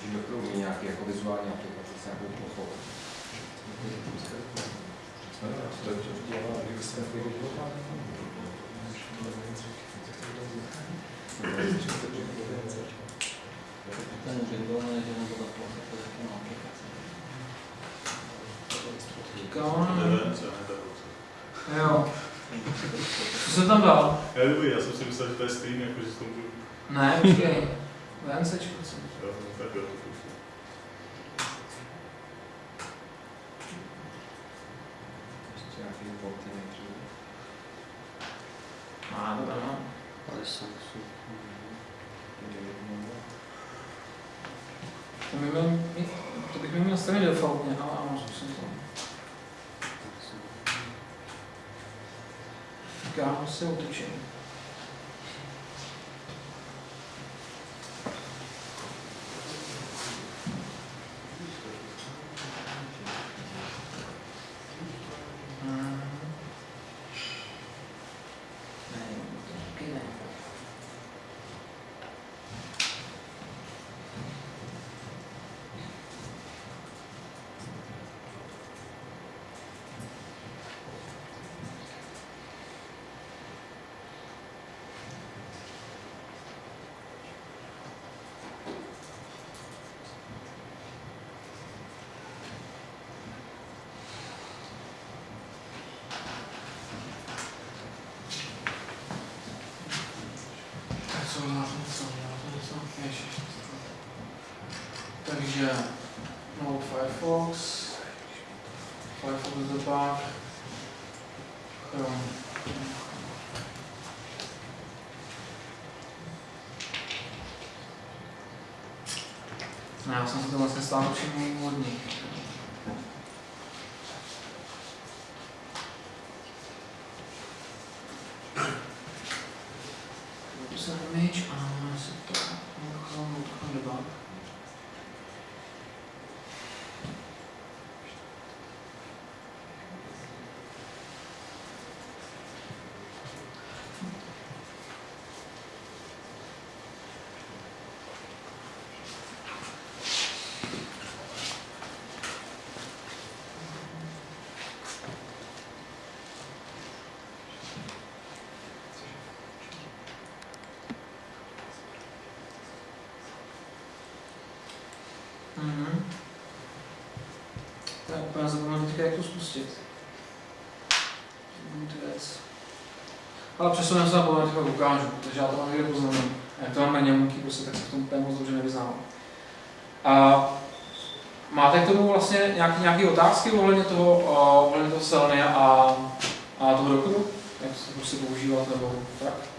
Že do toho umí nějaký jako vizuální aplikace s nějakou plochou. Ten vyvolný, jo. Co jsem tam dal? Já dobrý, já jsem si myslel, že to je stream, jako že s tom budu. Ne, počkej. VNCčko, co? Jo, tak jo, to. Ještě nějaký porty nejdřív. Má, to jsou, jsou. To, by měl mít, to bych měl nastavit defaultně, ale ano, zkusím to. Tak já ho si otočím. Hmm. Ne, to taky ne. Takže no Firefox, Firefox je to pak, Chrome. Ne, já jsem si to vlastně stále všiml od nich. User image a se to Chrome, Chrome debug. Mhm. Tak teďka, jak to spustit. Věc. Ale přesuneme se na pohled, teďka ukážu, takže já to mám někde poznamenám. Jak to mám na němky, prostě, tak se v tom úplně moc dobře nevyznám. A máte k tomu vlastně nějaký, nějaký otázky ohledně toho, ohledně toho Seleny a, a toho dokudu? Jak se to prostě používat nebo tak?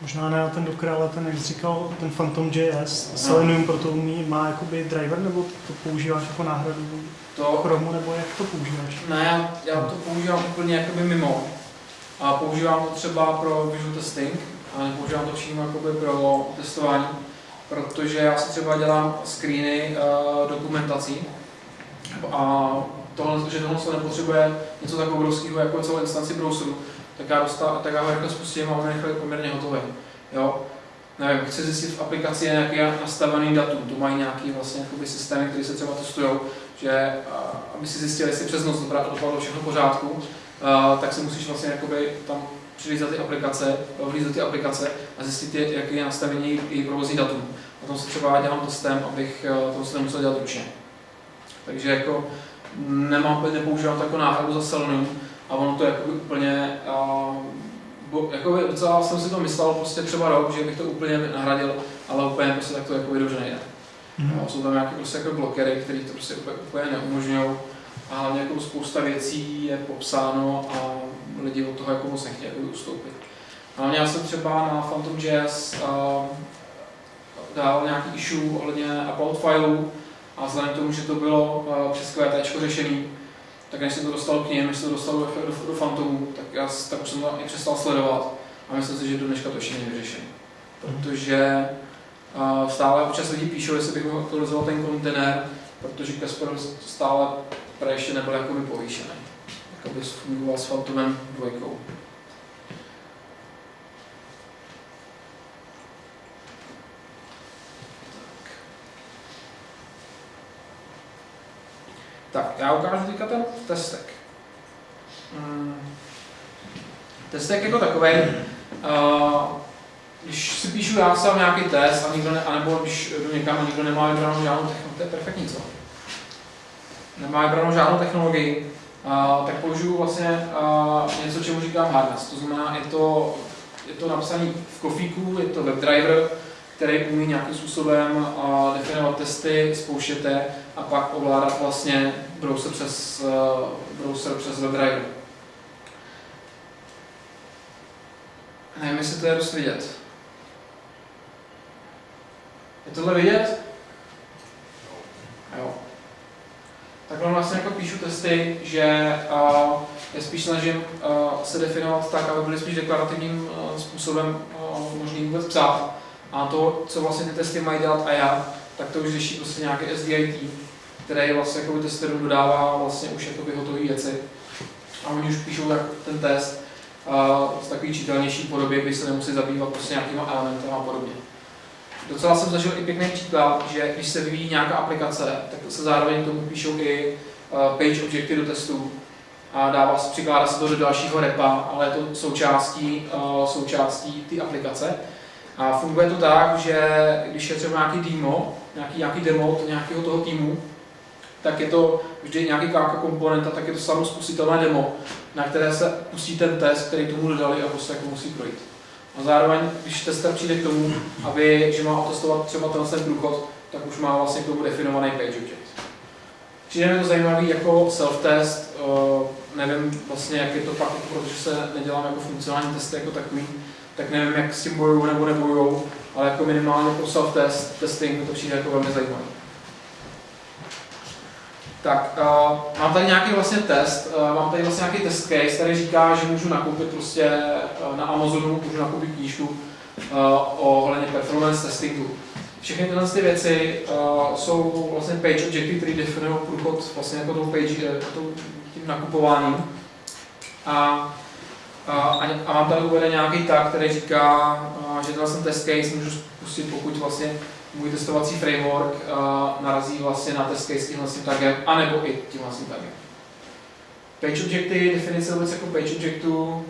Možná ne na ten Docker, ale ten, jak jsi říkal, ten Phantom.js, Selenium pro to umí, má jakoby driver, nebo to používáš jako náhradu To, Chromu, nebo jak to používáš? Ne, já, já to používám úplně jakoby mimo. A používám to třeba pro visual testing, a nepoužívám to přímo jakoby pro testování, protože já si třeba dělám screeny uh, dokumentací a tohle, že tohle se nepotřebuje něco tak obrovského jako celou instanci browseru, tak já, dostal, tak já ho rychle spustím a on je rychle poměrně hotový. Jo? Nevím, chci zjistit v aplikaci nějaký nastavený datum, tu mají nějaký vlastně systémy, které se třeba testují, že aby si zjistil, jestli přes noc dopadlo všechno v pořádku, a, tak si musíš vlastně jakoby tam přijít za ty aplikace, vlít do ty aplikace a zjistit, jaký je nastavení její provozní datum. A tom se třeba dělám testem, abych eh, to se nemusel dělat ručně. Takže jako nemám, nepoužívám jako náhradu za Selenium a ono to jako úplně, a, bo, jako docela jsem si to myslel prostě třeba rok, že bych to úplně nahradil, ale úplně prostě tak to jako dobře nejde. Mhm. No, jsou tam nějaké prostě jako blokery, které to prostě úplně, úplně neumožňují. A hlavně jako spousta věcí je popsáno a lidi od toho jako moc nechtějí jako ustoupit. Hlavně já jsem třeba na Phantom.js uh, dal nějaký issue ohledně upload fileu a vzhledem k tomu, že to bylo uh, přes QT řešený, tak než jsem to dostal k ním, než jsem to dostal do, do, do Phantomu, tak, já, tak už jsem to i přestal sledovat a myslím si, že do dneška to ještě není vyřešené. Protože uh, stále občas lidi píšou, jestli bych mohl aktualizovat ten kontejner, protože Kasper stále ještě nebyl jakoby povýšený. Jakoby fungoval s Phantomem dvojkou. Tak, já ukážu teďka ten testek. Mm. Testek jako takový. Uh, když si píšu já sám nějaký test, a nikdo ne, anebo když jdu někam a nikdo nemá vybranou žádnou technologii, to je perfektní, co? Nemá vybranou žádnou technologii, uh, tak použiju vlastně uh, něco, čemu říkám harness. To znamená, je to, je to napsané v kofíku, je to WebDriver, který umí nějakým způsobem uh, definovat testy, spouštět a pak ovládat vlastně browser přes, uh, browser přes WebDriver. Nevím, jestli to je dost vidět. Je tohle vidět? Jo. Takhle vlastně jako píšu testy, že uh, je spíš snažím uh, se definovat tak, aby byly spíš deklarativním uh, způsobem uh, možný vůbec psát. A to, co vlastně ty testy mají dělat a já, tak to už řeší prostě nějaký SDIT, který vlastně jako testerům dodává vlastně už jakoby hotové věci. A oni už píšou tak ten test uh, v takový čitelnější podobě, kdy se nemusí zabývat prostě nějakýma elementy a podobně. Docela jsem zažil i pěkný příklad, že když se vyvíjí nějaká aplikace, tak se zároveň tomu píšou i page objekty do testů a dává se, přikládá se to do dalšího repa, ale je to součástí, součástí té aplikace. A funguje to tak, že když je třeba nějaký demo, nějaký, nějaký demo od nějakého toho týmu, tak je to vždy nějaký káka komponenta, tak je to samospustitelné demo, na které se pustí ten test, který tomu dodali a prostě jako musí projít. A zároveň, když tester přijde k tomu, aby, že má otestovat třeba ten ten průchod, tak už má vlastně k tomu definovaný page object. Přijde mi to zajímavý jako self-test, uh, nevím vlastně, jak je to pak, protože se nedělám jako funkcionální testy jako takový, tak nevím, jak s tím bojují nebo nebojují, ale jako minimálně pro self-test, testing to přijde jako velmi zajímavý. Tak, uh, mám tady nějaký vlastně test, uh, mám tady vlastně nějaký test case, který říká, že můžu nakoupit prostě uh, na Amazonu, můžu nakoupit knížku uh, ohledně performance testingu. Všechny tyhle ty věci uh, jsou vlastně page objecty, které definují průchod vlastně jako tou page, tou, tím nakupováním. A a, a mám tady uveden nějaký tag, který říká, že tenhle test case můžu spustit, pokud vlastně můj testovací framework narazí vlastně na test case tímhle tagem, anebo i tímhle tagem. Page objecty, definice vůbec jako page objectu,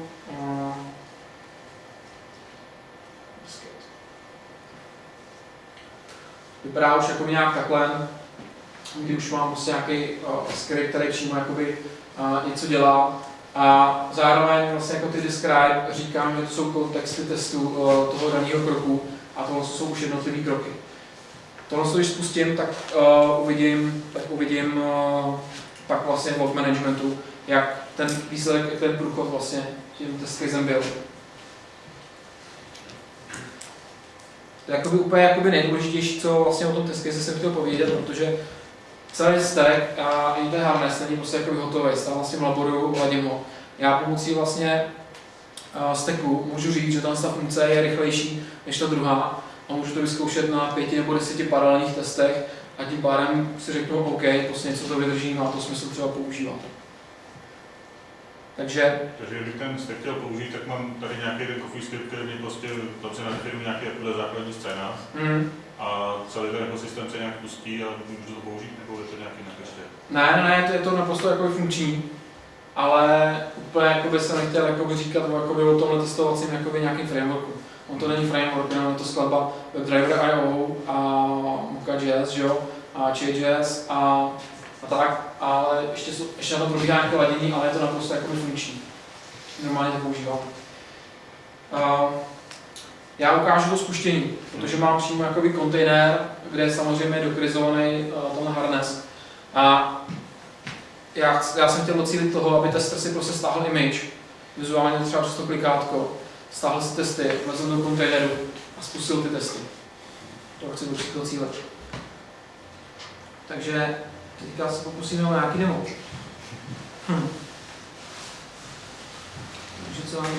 vypadá už jako nějak takhle, kdy už mám prostě nějaký uh, script, který přímo jakoby, uh, něco dělá. A zároveň vlastně jako ty describe říkám, že to jsou kontexty testů uh, toho daného kroku a tohle jsou už jednotlivé kroky. Tohle, když spustím, tak uh, uvidím, tak uvidím uh, pak vlastně v managementu, jak ten výsledek, jak ten průchod vlastně tím test casem byl. To je jakoby úplně jakoby nejdůležitější, co vlastně o tom test case jsem chtěl povědět, protože celý stack a i ten harness není prostě jako hotový, stále vlastně v laboru, ladím ho. Já pomocí vlastně uh, stacku můžu říct, že ta funkce je rychlejší než ta druhá a můžu to vyzkoušet na pěti nebo deseti paralelních testech a tím pádem si řeknu, OK, prostě něco to vydrží, má to smysl třeba používat. Takže... Takže kdybych ten stack chtěl použít, tak mám tady nějaký ten coffee script, který mě prostě, tam se nadefinují nějaký základní scénář. Mm. A celý ten ekosystém se nějak pustí a můžu to použít, nebo je to nějaký jinak ještě? Ne, ne, ne, to je to naprosto jako funkční, ale úplně jako by se nechtěl jakoby říkat jakoby o tomhle testovacím jakoby nějakým frameworku. On to není framework, jenom je to skladba WebDriver.io a Mocha.js, že jo, a J.js a, a tak, ale ještě, jsou, ještě na to probíhá nějaké ladění, ale je to naprosto jakoby funkční. Normálně to používám. Uh, já ukážu to spuštění, protože mám přímo jakoby kontejner, kde je samozřejmě dokrizovaný uh, ten harness. A já, já jsem chtěl docílit toho, aby tester si prostě stáhl image, vizuálně třeba přes to klikátko, stáhl si testy, vlezl do kontejneru a spustil ty testy. To chci docílit. Takže teďka se pokusíme o nějaký demo. Hm. Takže co nám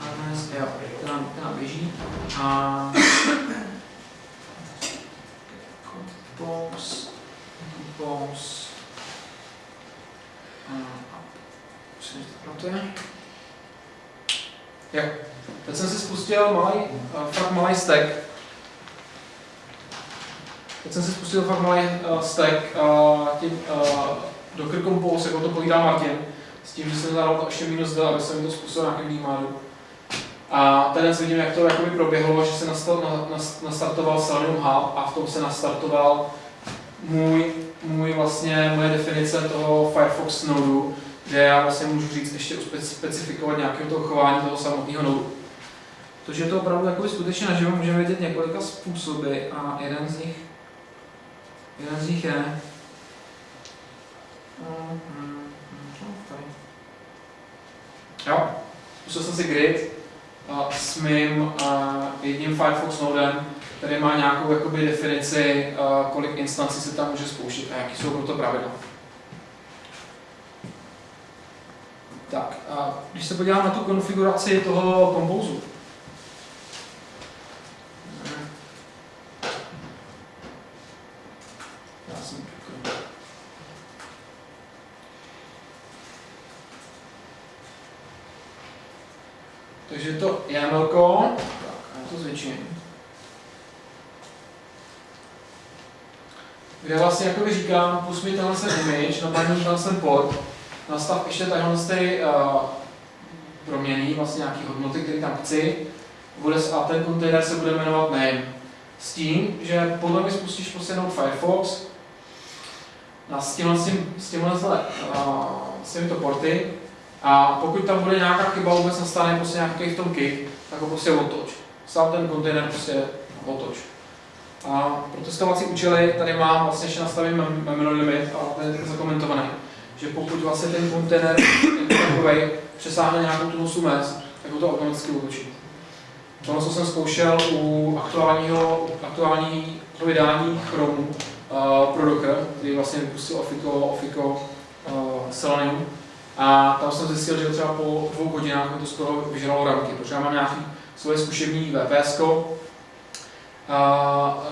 Harness, jo, to nám, to nám běží. A Compose, compose, a to je. Jo. Teď jsem si spustil malý, uh, fakt malý stack. Teď jsem si spustil fakt malý uh, stack uh, tím uh, Docker Compose, jako to povídá Martin, s tím, že jsem zadal to ještě minus D, aby jsem to způsobil nějakým výmáru. A ten vidím, jak to jakoby proběhlo, že se nastal, na, na, nastartoval Selenium Hub a v tom se nastartoval můj, můj vlastně, moje definice toho Firefox nodu, kde já vlastně můžu říct ještě specifikovat nějakého toho chování toho samotného nodu. Protože je to opravdu jakoby skutečně naživo můžeme vidět několika způsoby a jeden z nich, jeden z nich je Jo, spustil jsem si grid s mým jedním Firefox nodem, který má nějakou jakoby, definici, kolik instancí se tam může spouštět a jaký jsou pro to pravidla. Tak, a když se podívám na tu konfiguraci toho kompouzu, já jsem Takže to YAML, tak, já to zvětším. Kde vlastně jakoby říkám, pust mi tenhle ten image, napadni tenhle ten port, nastav ještě tadyhle ty uh, proměny, vlastně nějaký hodnoty, které tam chci, bude, a ten kontejner se bude jmenovat name. S tím, že podle mě spustíš prostě jenom Firefox, na s tímhle, s tím, s tímhle, uh, s těmito porty, a pokud tam bude nějaká chyba, vůbec nastane prostě nějaký v tom kick, tak ho prostě otoč. Sám ten kontejner prostě otoč. A pro testovací účely tady mám vlastně nastavený mem- memory limit a ten je zakomentovaný, že pokud vlastně ten kontejner jako takový přesáhne nějakou tu nosu tak ho to automaticky vylučí. Tohle, co jsem zkoušel u aktuálního, aktuální vydání Chromu uh, pro Docker, který vlastně vypustil Ofico, Ofico uh, Selenium. A tam jsem zjistil, že třeba po dvou hodinách mi to skoro vyžralo ramky, protože já mám nějaký svoje zkušební VPS,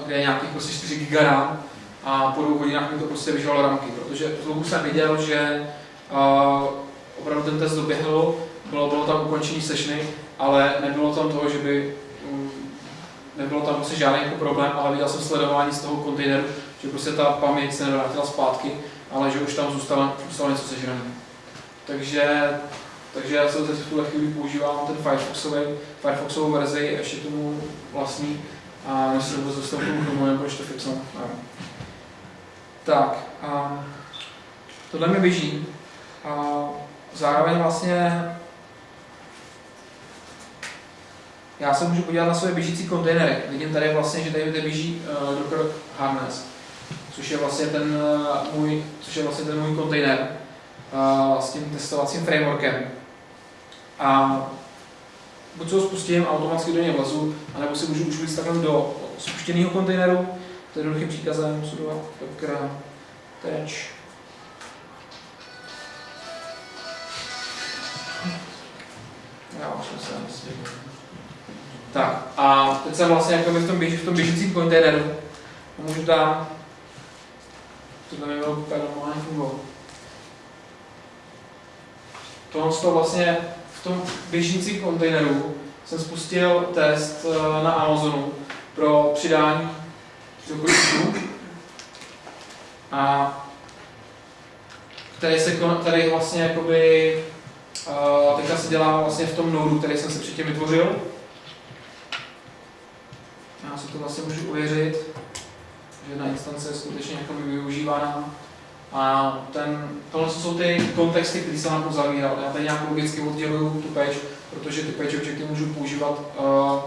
kde je nějakých prostě 4 GB RAM a po dvou hodinách mi to prostě vyžralo ramky, protože logu jsem viděl, že opravdu ten test doběhl, bylo, bylo tam ukončení sessiony, ale nebylo tam toho, že by um, nebylo tam prostě žádný jako problém, ale viděl jsem sledování z toho kontejneru, že prostě ta paměť se nevrátila zpátky, ale že už tam zůstalo, zůstalo něco sežrané. Takže, takže já se teď v tuhle chvíli používám ten Firefoxový, Firefoxovou verzi, ještě tomu vlastní, a než se vůbec dostanu k tomu Chromu, to fixnu. Tak, a tohle mi běží. A zároveň vlastně já se můžu podívat na své běžící kontejnery. Vidím tady vlastně, že tady, běží uh, Docker Harness, což je vlastně ten uh, můj, což je vlastně ten můj kontejner s tím testovacím frameworkem. A buď ho spustím, automaticky do něj vlezu, anebo si můžu už takhle do spuštěného kontejneru, to je jednoduchým příkazem sudo docker teč Já. Tak a teď jsem vlastně jako v tom, běž, v tom běžícím kontejneru a můžu tam, to tam je úplně normálně fungovat. Tohle to vlastně v tom běžícím kontejneru jsem spustil test eh, na Amazonu pro přidání do klíčů a který se který vlastně jakoby uh, teďka se dělá vlastně v tom nodu, který jsem si předtím vytvořil. Já si to vlastně můžu ověřit, že jedna instance je skutečně jakoby využívána. A ten, tohle jsou ty kontexty, které jsem nám uzavíral. Já tady nějak logicky odděluju tu page, protože ty page objekty můžu používat, uh,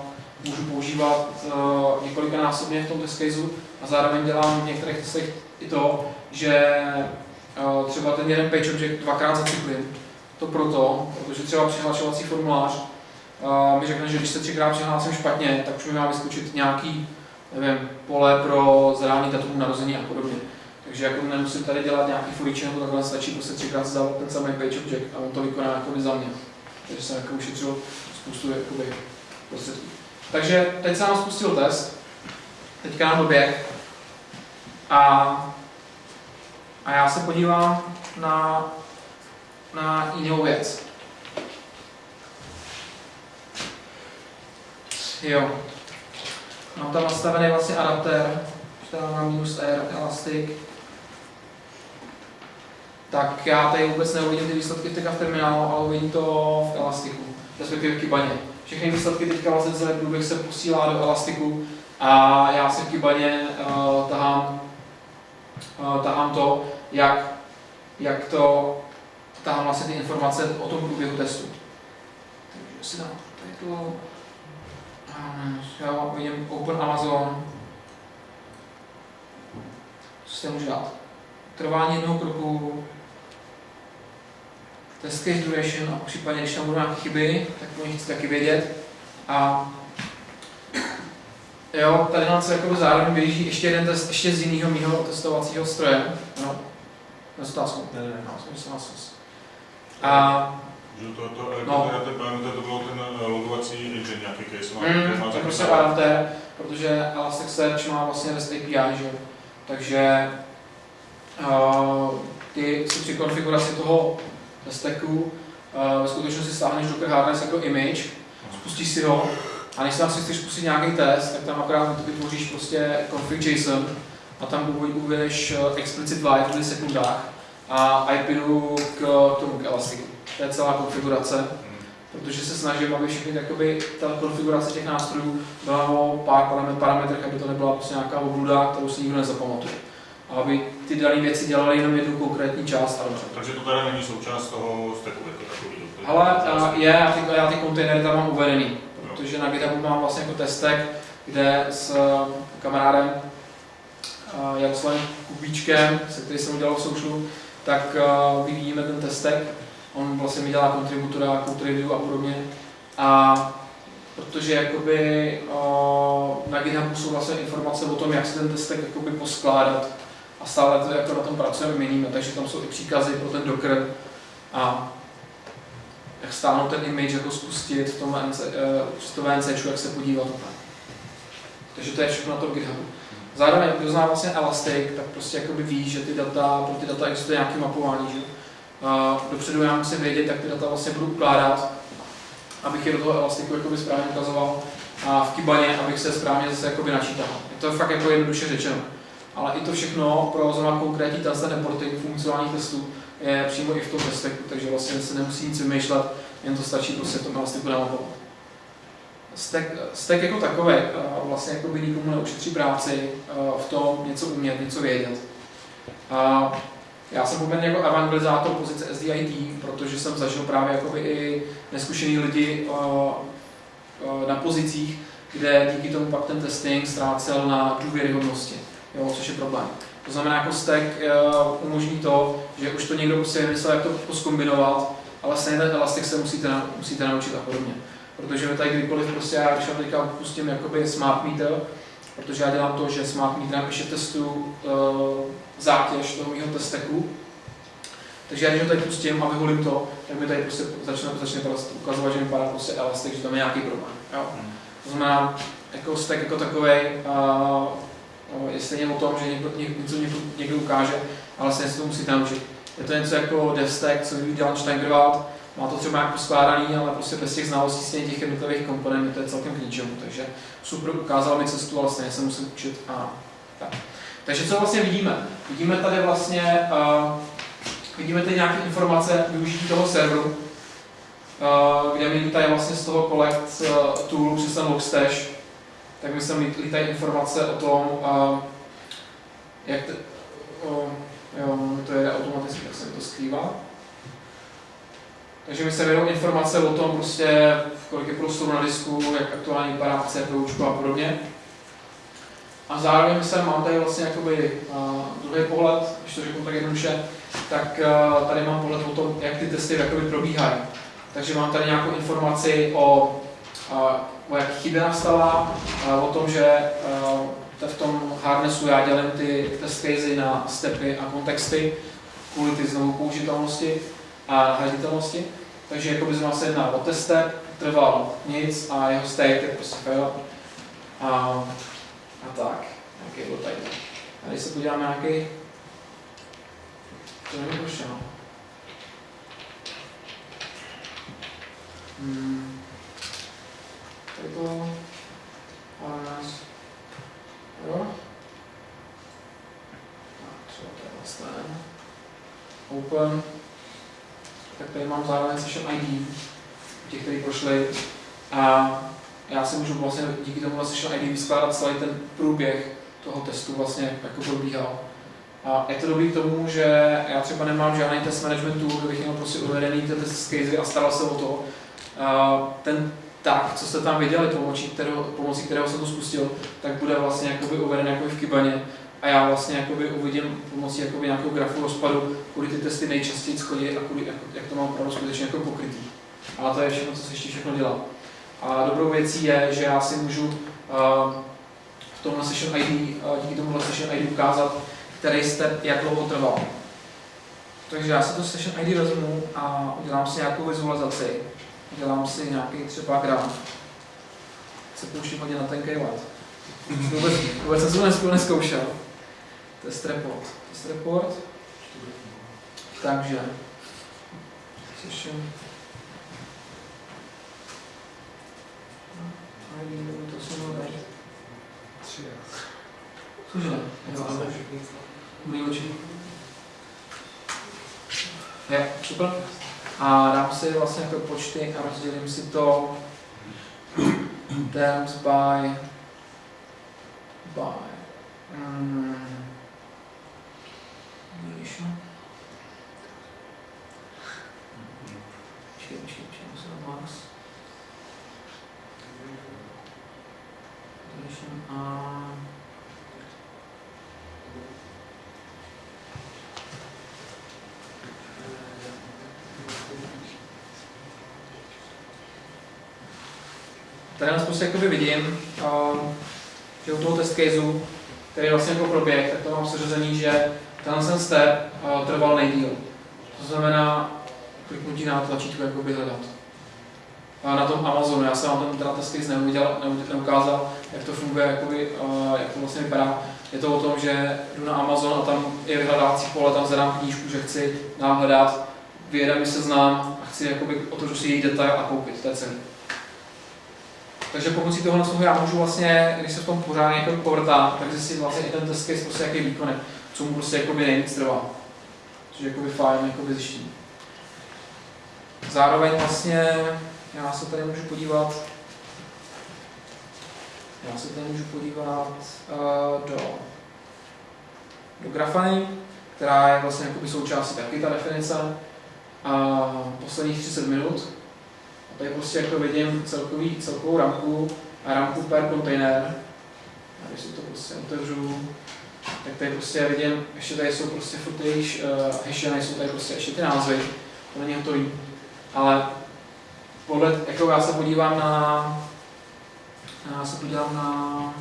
můžu používat uh, několikanásobně v tom test caseu a zároveň dělám v některých testech i to, že uh, třeba ten jeden page object dvakrát zacyklím. To proto, protože třeba přihlašovací formulář uh, mi řekne, že když se třikrát přihlásím špatně, tak už mi má vyskočit nějaký nevím, pole pro zadání datum narození a podobně. Takže jako nemusím tady dělat nějaký furiče nebo takhle, stačí prostě třikrát zdávat ten samý page object a on to vykoná jako za mě. Takže jsem jako ušetřil spoustu jakoby, prostředků. Takže teď jsem nám spustil test, teďka nám doběh a, a já se podívám na, na jinou věc. Jo. Mám tam nastavený vlastně adaptér, že tam mám minus R, elastic. Tak já tady vůbec neuvidím ty výsledky teďka v terminálu, ale uvidím to v Elastiku, respektive v Kybaně. Všechny výsledky teďka vlastně celý průběh se posílá do Elastiku a já si v Kybaně uh, tahám, uh, tahám to, jak, jak to, tahám vlastně ty informace o tom průběhu testu. Takže si dám to, já vidím Open Amazon. Co se může dát? Trvání jednoho kroku, test case duration a případně, když tam budou nějaké chyby, tak o nich chci taky vědět. A jo, tady nám se jako zároveň běží ještě jeden test, ještě z jiného mého testovacího stroje. No, na otázku. Ne, ne, ne. No. A Že to, to, No. no. to, to bylo ten eh, logovací engine nějaký case. Mm, má to je taky prostě protože Elasticsearch má vlastně REST API, že. Takže uh, ty si při konfiguraci toho stacku uh, ve skutečnosti stáhneš Docker Harness jako image, spustíš si ho a než tam si chceš spustit nějaký test, tak tam akorát vytvoříš prostě config JSON a tam uv- uvedeš uh, explicit white v milisekundách a IPinu k tomu k Elasticu. To je celá konfigurace protože se snažím, aby všechny jakoby, ta konfigurace těch nástrojů byla o pár paramet- parametrech, aby to nebyla prostě nějaká obluda, kterou si nikdo nezapamatuje. A aby ty dané věci dělaly jenom jednu konkrétní část a dobře. Takže to teda není součást toho stacku jako takový. to je Ale je, já ty, já ty kontejnery tam mám uvedený, protože na GitHubu mám vlastně jako testek, kde s eh, kamarádem Jaroslavem Kubíčkem, se který jsem udělal v Socialu, tak vyvíjíme ten testek. On vlastně mi dělá kontributora, code review a podobně. A protože jakoby na GitHubu jsou vlastně informace o tom, jak se ten testek jakoby poskládat a stále to jako na tom pracujeme, měníme, takže tam jsou i příkazy pro ten Docker a jak stáhnout ten image, jako spustit v tom VNC, uh, to VNC, jak se podívat. Takže to je všechno na tom GitHubu. Zároveň, kdo zná vlastně Elastic, tak prostě jakoby ví, že ty data, pro ty data existuje nějaké mapování, že? Dopředu já musím vědět, jak ty data vlastně budu ukládat, abych je do toho elastiku jakoby správně ukazoval a v Kibaně, abych se správně zase jakoby načítal. Je to fakt jako jednoduše řečeno. Ale i to všechno pro zrovna konkrétní ten reporting funkcionálních testů je přímo i v tom testeku, takže vlastně se nemusí nic vymýšlet, jen to stačí prostě v tom elastiku namapovat. Stack, stack jako takový vlastně jako by nikomu neušetří práci v tom něco umět, něco vědět. Já jsem poměrně jako evangelizátor pozice SDIT, protože jsem zažil právě jakoby i neskušený lidi na pozicích, kde díky tomu pak ten testing ztrácel na důvěryhodnosti, jo, což je problém. To znamená, jako stack umožní to, že už to někdo prostě vymyslel, jak to poskombinovat, ale stejně ten elastic se musíte, musíte naučit a podobně. Protože my tady kdykoliv prostě já, když vám teďka pustím jakoby smart meter, protože já dělám to, že smart meter ještě testu uh, zátěž toho mého testeku, takže já když ho tady pustím a vyholím to, tak mi tady prostě začne, začne ukazovat, že mi padá prostě elastik, že tam je nějaký problém. Jo? To znamená, jako stack jako takový uh, je stejně o tom, že někdo, něco někdo, někdo ukáže, ale stejně se to musíte naučit. Je to něco jako DevStack, co dělal Steigerwald, má to třeba nějak poskládaný, ale prostě bez těch znalostí stejně těch jednotlivých komponentů to je celkem k ničemu. Takže super ukázal mi cestu, ale stejně se musím učit a tak. Takže co vlastně vidíme? Vidíme tady vlastně, uh, vidíme tady nějaké informace využití toho serveru, uh, kde mi lítají vlastně z toho collect uh, tool přes ten logstash, tak mi sem lítají informace o tom, jak te, uh, jo, to jede automaticky, jak se to skrývá. Takže mi se vědou informace o tom, prostě, kolik je prostoru na disku, jak aktuálně vypadá CPU a podobně. A zároveň jsem, mám tady vlastně jakoby uh, druhý pohled, když to řeknu tak jednoduše, tak uh, tady mám pohled o tom, jak ty testy jakoby probíhají. Takže mám tady nějakou informaci o, uh, o jak chyby nastala, uh, o tom, že uh, v tom harnessu já dělím ty test casey na stepy a kontexty kvůli ty znovu použitelnosti a nahraditelnosti. Takže jako by se jedná o teste, trval nic a jeho state je prostě fail. A, a tak, nějaký byl tady. A když se podíváme nějaký, to nevím proč, no. Hmm. To, ale nás, jo. Tak, třeba to je vlastně open tak tady mám zároveň session ID, těch, kteří prošli. A já si můžu vlastně díky tomu session ID vyskládat celý ten průběh toho testu vlastně, jako probíhal. A je to dobrý k tomu, že já třeba nemám žádný test management tool, kde bych měl prostě uvedený ten test casey a staral se o to. A ten tak, co jste tam viděli, pomocí kterého, pomocí kterého jsem to spustil, tak bude vlastně jakoby uveden jako v Kibaně a já vlastně jakoby uvidím pomocí jakoby nějakého grafu rozpadu, kudy ty testy nejčastěji chodí a kudy, jak, jak to mám opravdu skutečně jako pokrytý. Ale to je všechno, co se ještě všechno dělá. A dobrou věcí je, že já si můžu uh, v tomhle session ID, uh, díky tomu session ID ukázat, který step jak dlouho trval. Takže já si to session ID vezmu a udělám si nějakou vizualizaci. Udělám si nějaký třeba graf. Se pouštím hodně na tenký let. Vůbec, vůbec jsem to neskoušel. Test report. Test report. Takže. Tři. Cože? Jo, Umí oči. Je, super. A dám si vlastně jako počty a rozdělím si to terms by by um. Počkej, počkej, počkej, musím Max. Níž. Tady nás prostě jakoby vidím, uh, že u toho test caseu, který vlastně jako proběh, tak to mám seřazený, že tenhle ten step uh, trval nejdíl. To znamená kliknutí na tlačítko jakoby hledat. A na tom Amazonu, já jsem vám ten teda test case neuviděl, neu- neukázal, jak to funguje, jakoby, uh, jak to vlastně vypadá. Je to o tom, že jdu na Amazon a tam je vyhledávací pole, tam zadám knížku, že chci nám hledat, vyjede mi seznam a chci jakoby otevřu si její detail a koupit, to je celý. Takže pomocí tohle toho já můžu vlastně, když se v tom pořádně jako povrtám, tak zjistit vlastně i ten test case, prostě jaký výkon je, co mu prostě jakoby nejvíc trvá. Což je jakoby fajn jakoby zjištění. Zároveň vlastně, já se tady můžu podívat, já se tady můžu podívat uh, do, do grafany, která je vlastně jakoby součástí taky ta definice, a posledních 30 minut. Tady prostě jako vidím celkový, celkovou ramku a ramku per kontejner. A když si to prostě otevřu, tak tady prostě vidím, ještě tady jsou prostě furt již uh, hashe, nejsou tady prostě ještě ty názvy, to není hotový. Ale podle, jako já se podívám na, já se podívám na,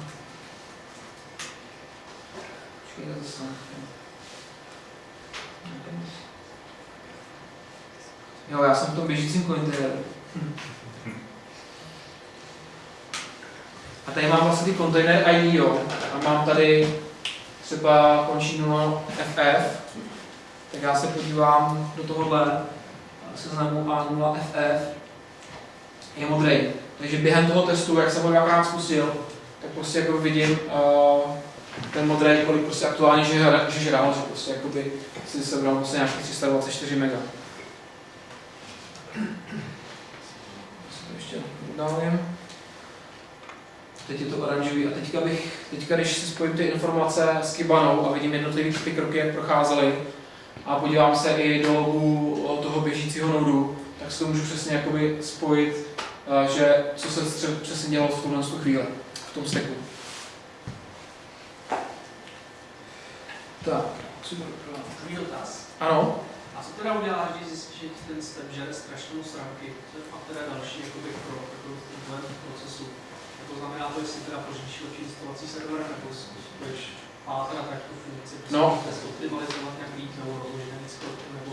počkejte zase, Jo, já jsem v tom běžícím kontejneru. A tady mám vlastně ty kontejner ID, jo. A mám tady třeba končínu FF, tak já se podívám do tohohle seznamu A0FF, je modrý. Takže během toho testu, jak jsem ho dvakrát zkusil, tak prostě jako vidím uh, ten modrý, kolik prostě aktuálně že, hra- že žrál, že prostě jakoby si sebral prostě nějakých 324 mega. Událím. Teď je to oranžový a teďka bych, teďka když si spojím ty informace s Kibanou a vidím jednotlivý ty kroky, jak procházely a podívám se i do logu toho běžícího nodu, tak si to můžu přesně jakoby spojit, že co se přesně dělalo v tuhle tu chvíli, v tom steku. Tak, super. Druhý dotaz. Ano, teda když zjistíš, že ten step žere strašnou stránky a teda další jakoby krok jako v tomhle procesu? A to znamená to, jestli teda pořídíš lepší instalací servera, nebo si budeš pátrat jak tu funkci, No. test optimalizovat nějak líp, nebo rozložit víc nebo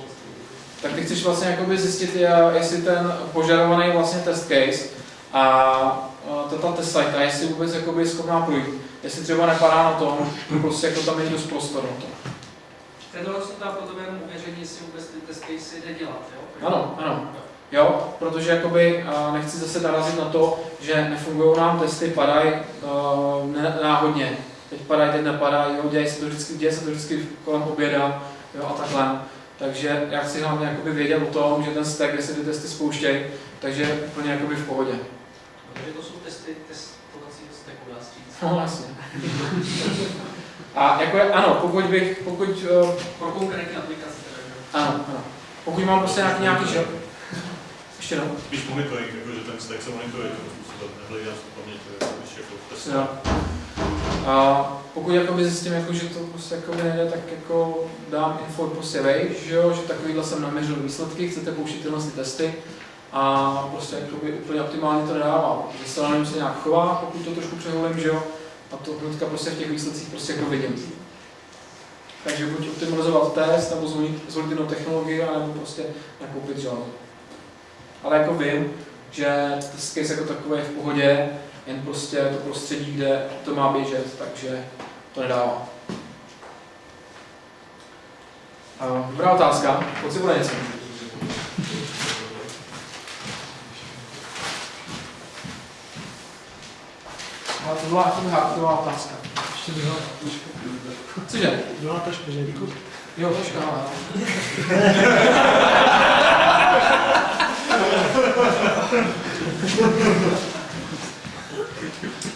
tak ty chceš vlastně jakoby zjistit, jestli ten požadovaný vlastně test case a ta, test site, a jestli vůbec jakoby je schopná projít. Jestli třeba nepadá na tom, prostě jako tam není dost prostoru na to. Tenhle se tam potom jenom uvěření, jestli vůbec ty test casey jde dělat, jo? Ano, ano. Jo, protože jakoby nechci zase narazit na to, že nefungují nám testy, padají uh, náhodně. Teď padají, teď nepadají, jo, děje se to vždycky, děje se to vždycky kolem oběda, jo, a takhle. Takže já chci hlavně jakoby vědět o tom, že ten stack, kde se ty testy spouštějí, takže je úplně jakoby v pohodě. Takže to jsou testy testovacího stacku, dá se říct. No, jasně. A jako je, ano, pokud bych, pokud, uh, Pro konkrétní aplikace teda, že? ano, ano. Pokud mám prostě nějaký, nějaký, že? Ještě jednou. Spíš monitoring, jako, že ten stack se monitoruje nehlídá se paměť, když jako test. Jo. A pokud jakoby zjistím, jako, že to prostě jako nejde, tak jako dám info prostě vej, že jo, že takovýhle jsem naměřil výsledky, chcete použít tyhle ty testy a prostě jakoby úplně optimálně to nedává, protože se se nějak chová, pokud to trošku přeholím, že jo, a to hnedka prostě v těch výsledcích prostě jako vidím. Takže buď optimalizovat test, nebo zvolit, zvolit jinou technologii, anebo prostě nakoupit žádnou. Ale jako vím, že test case jako takový je v pohodě, jen prostě to prostředí, kde to má běžet, takže to nedává. Dobrá otázka, pojď si bude něco. To byla taková hardkorová otázka. Ještě druhá, Cože? druhá taška, že. Jo, ale.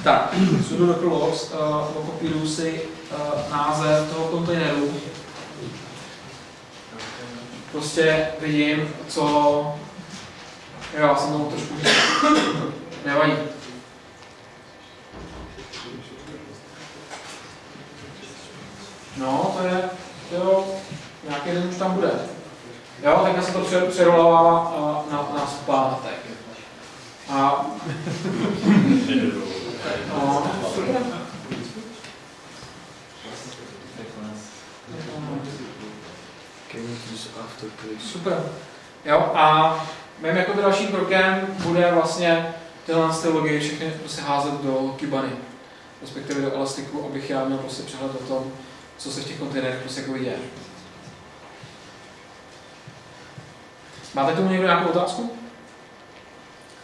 tak, sudo docker logs, uh, okopíruju si uh, název toho kontejneru. Prostě vidím, co... Jo, já jsem tomu trošku... Nevadí. No, to je, to jo, nějaký den už tam bude. Jo, tak se to pře- přerolává na, na zpátek. A no, Super. Jo, a mým jako dalším krokem bude vlastně tyhle ty logy všechny prostě házet do Kibany, respektive do Elastiku, abych já měl prostě přehled o tom, co se v těch kontejnerech prostě jako děje. Máte tomu někdo nějakou otázku?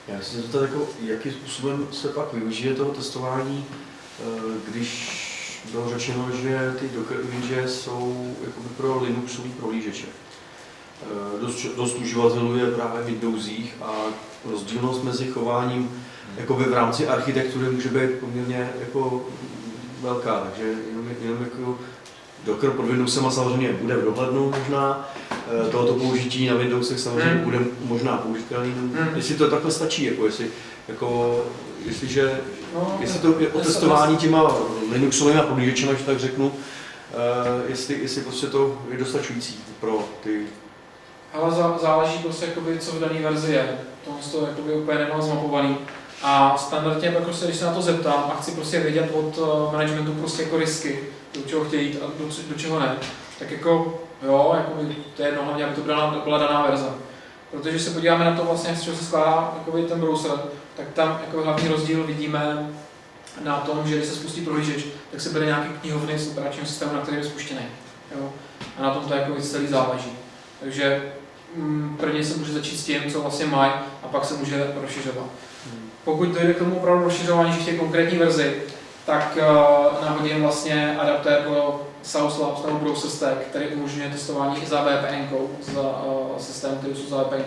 Já si zeptat, jako, jakým způsobem se pak využije toho testování, eh, když bylo řečeno, že ty Docker image jsou jakoby pro Linuxový prohlížeče. Eh, Dost, dost uživatelů je právě v Windowsích a rozdílnost mezi chováním jakoby v rámci architektury může být poměrně jako velká, takže jenom, jenom jako Docker pod Windowsem samozřejmě bude v dohlednu možná, eh, tohoto použití na Windowsech samozřejmě Hmm. bude možná použitelný, Hmm. jestli to takhle stačí, jako jestli, jako, jestliže, No, jestli to je o testování těma Linuxovými prohlížečemi, že tak řeknu, eh, jestli, jestli prostě to je dostačující pro ty Ale zá- záleží prostě, jakoby, co v dané verzi je. Tohle to jakoby úplně nemám zmapovaný. A standardně, jako se, když se na to zeptám a chci prostě vědět od uh, managementu prostě jako risky, do čeho chtějí jít a do, do čeho ne, tak jako jo, jakoby, to je jedno, hlavně, aby to byla, byla daná verze. Protože se podíváme na to vlastně, z čeho se skládá jakoby, ten browser, tak tam jako hlavní rozdíl vidíme na tom, že když se spustí prohlížeč, tak se bere nějaký knihovny z operačního systému, na kterém je spuštěný. Jo? A na tom to jako celý záleží. Takže mm, prvně se může začít s tím, co vlastně mají, a pak se může rozšiřovat. Pokud dojde k tomu opravdu rozšiřování, chtějí konkrétní verzi, tak uh, nahodím vlastně adaptér pro South Labs nebo Browser Stack, který umožňuje testování i za VPN, za uh, systém, který jsou za VPN,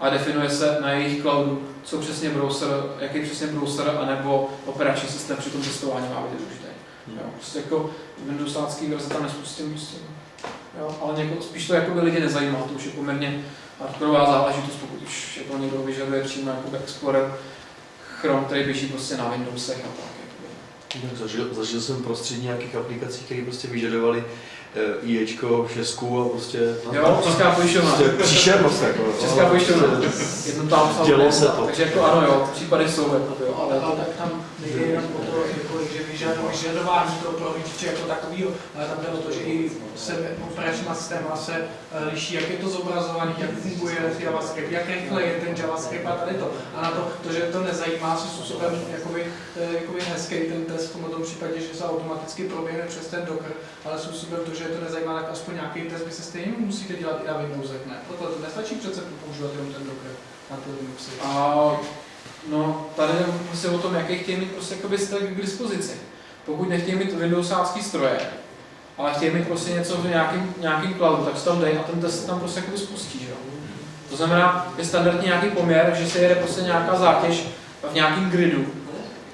a definuje se na jejich cloudu, co přesně browser, jaký přesně browser, anebo operační systém při tom testování má být využitý. Jo, prostě jako Windowsácký verze tam nespustím, prostě. Jo, ale něko, spíš to jako by lidi nezajímá, to už je poměrně hardkorová záležitost, pokud už jako někdo vyžaduje přímo jako Explorer Chrome, který běží prostě na Windowsech a tak. Jakoby. Zažil, zažil jsem prostředí nějakých aplikací, které prostě vyžadovaly uh, IEčko, šestku a prostě... Jo, Česká pojišťovna. Prostě příšernost jako. Česká pojišťovna. Prostě- Jedno tam Dělo se to. Takže jako ano, jo, případy jsou, jako, jo, ale Ale, tak tam nejde jenom o to, jako, vyžadování, toho prohlížeče jako takového, ale tam jde o to, že i se operačníma systéma se eh, liší, jak je to zobrazovaný, jak funguje JavaScript, jak rychle je ten JavaScript a tady to. A na to, to že to nezajímá se způsobem jakoby, eh, jakoby hezký ten test v tomto případě, že se automaticky proběhne přes ten Docker, ale způsobem to, že to nezajímá, tak aspoň nějaký test by se stejně musíte dělat i na Windowsech, ne? Proto to nestačí přece používat jenom ten Docker na ty Linuxy. a, no, tady prostě o tom, jaký chtějí mít prostě jakoby k dispozici. Pokud nechtějí mít Windowsácký stroje, ale chtějí mít prostě něco v nějakým, nějakým cloudu, tak se tam dej a ten test se tam prostě jakoby spustí, že. To znamená, je standardní nějaký poměr, že se jede prostě nějaká zátěž v nějakém gridu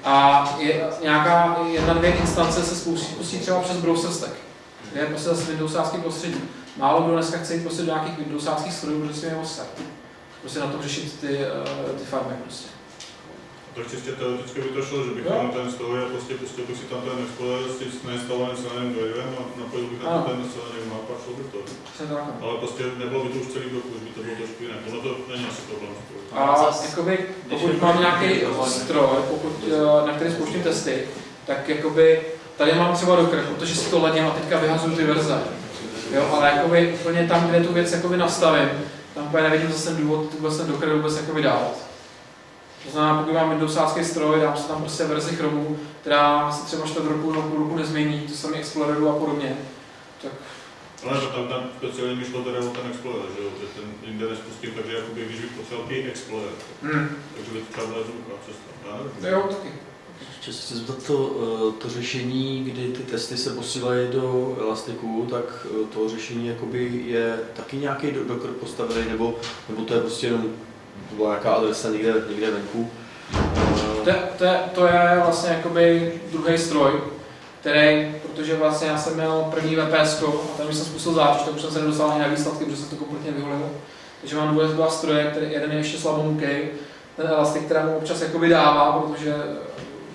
a je nějaká jedna, dvě instance se spustí, spustí třeba přes browser stack, je prostě zase Windowsácký prostředí. Málo kdo dneska chce jít prostě do nějakých Windowsáckých strojů, protože si je. Prostě na to řešit ty, uh, ty farmy prostě. Tak čistě teoreticky by to šlo, že bych Jo. měl ten stroj a prostě pustil bych si tam ten Explorer s tím nainstalovaným silným drivem a napojil bych na to ten silný map a šlo by to. No. Ale prostě nebylo by to už celý blok, už by to bylo trošku jinak. Ono to není asi problém. A jakoby, pokud mám nějaký stroj, pokud, eh, na který spouštím testy, tak jakoby tady mám třeba Docker, protože si to ladím a teďka vyhazuju ty verze. Jo, ale jakoby úplně tam, kde tu věc jakoby nastavím, tam úplně nevidím zase ten důvod vůbec ten Docker vůbec jakoby dávat. To znamená, pokud mám Windowsácký stroj, dám si tam prostě verzi Chromu, která se třeba čtvrt roku nebo půl roku nezmění, to samé Exploreru a podobně, tak Ale to tam, tam speciálně mi šlo teda o ten Explorer, že jo, že ten jinde nespustím, takže jakoby, když bych potřeboval i Explorer, hm, takže by to třeba byla jednoduchá cesta. Nevím. jo, taky. Ještě se chci zeptat to, eh, to řešení, kdy ty testy se posílají do Elastiku, tak eh, to řešení jakoby je taky nějaký do- Docker postavený, nebo, nebo to je prostě jenom to byla nějaká adresa někde, někde venku. To, to, to je vlastně jakoby druhý stroj, který, protože vlastně já jsem měl první VPS a tam, jsem spustil zátěž, tak už jsem se nedostal ani na výsledky, protože jsem to kompletně vyholil. Takže mám dvě dva stroje, který jeden je ještě slabomukej, ten Elastic, která mu občas jakoby dává, protože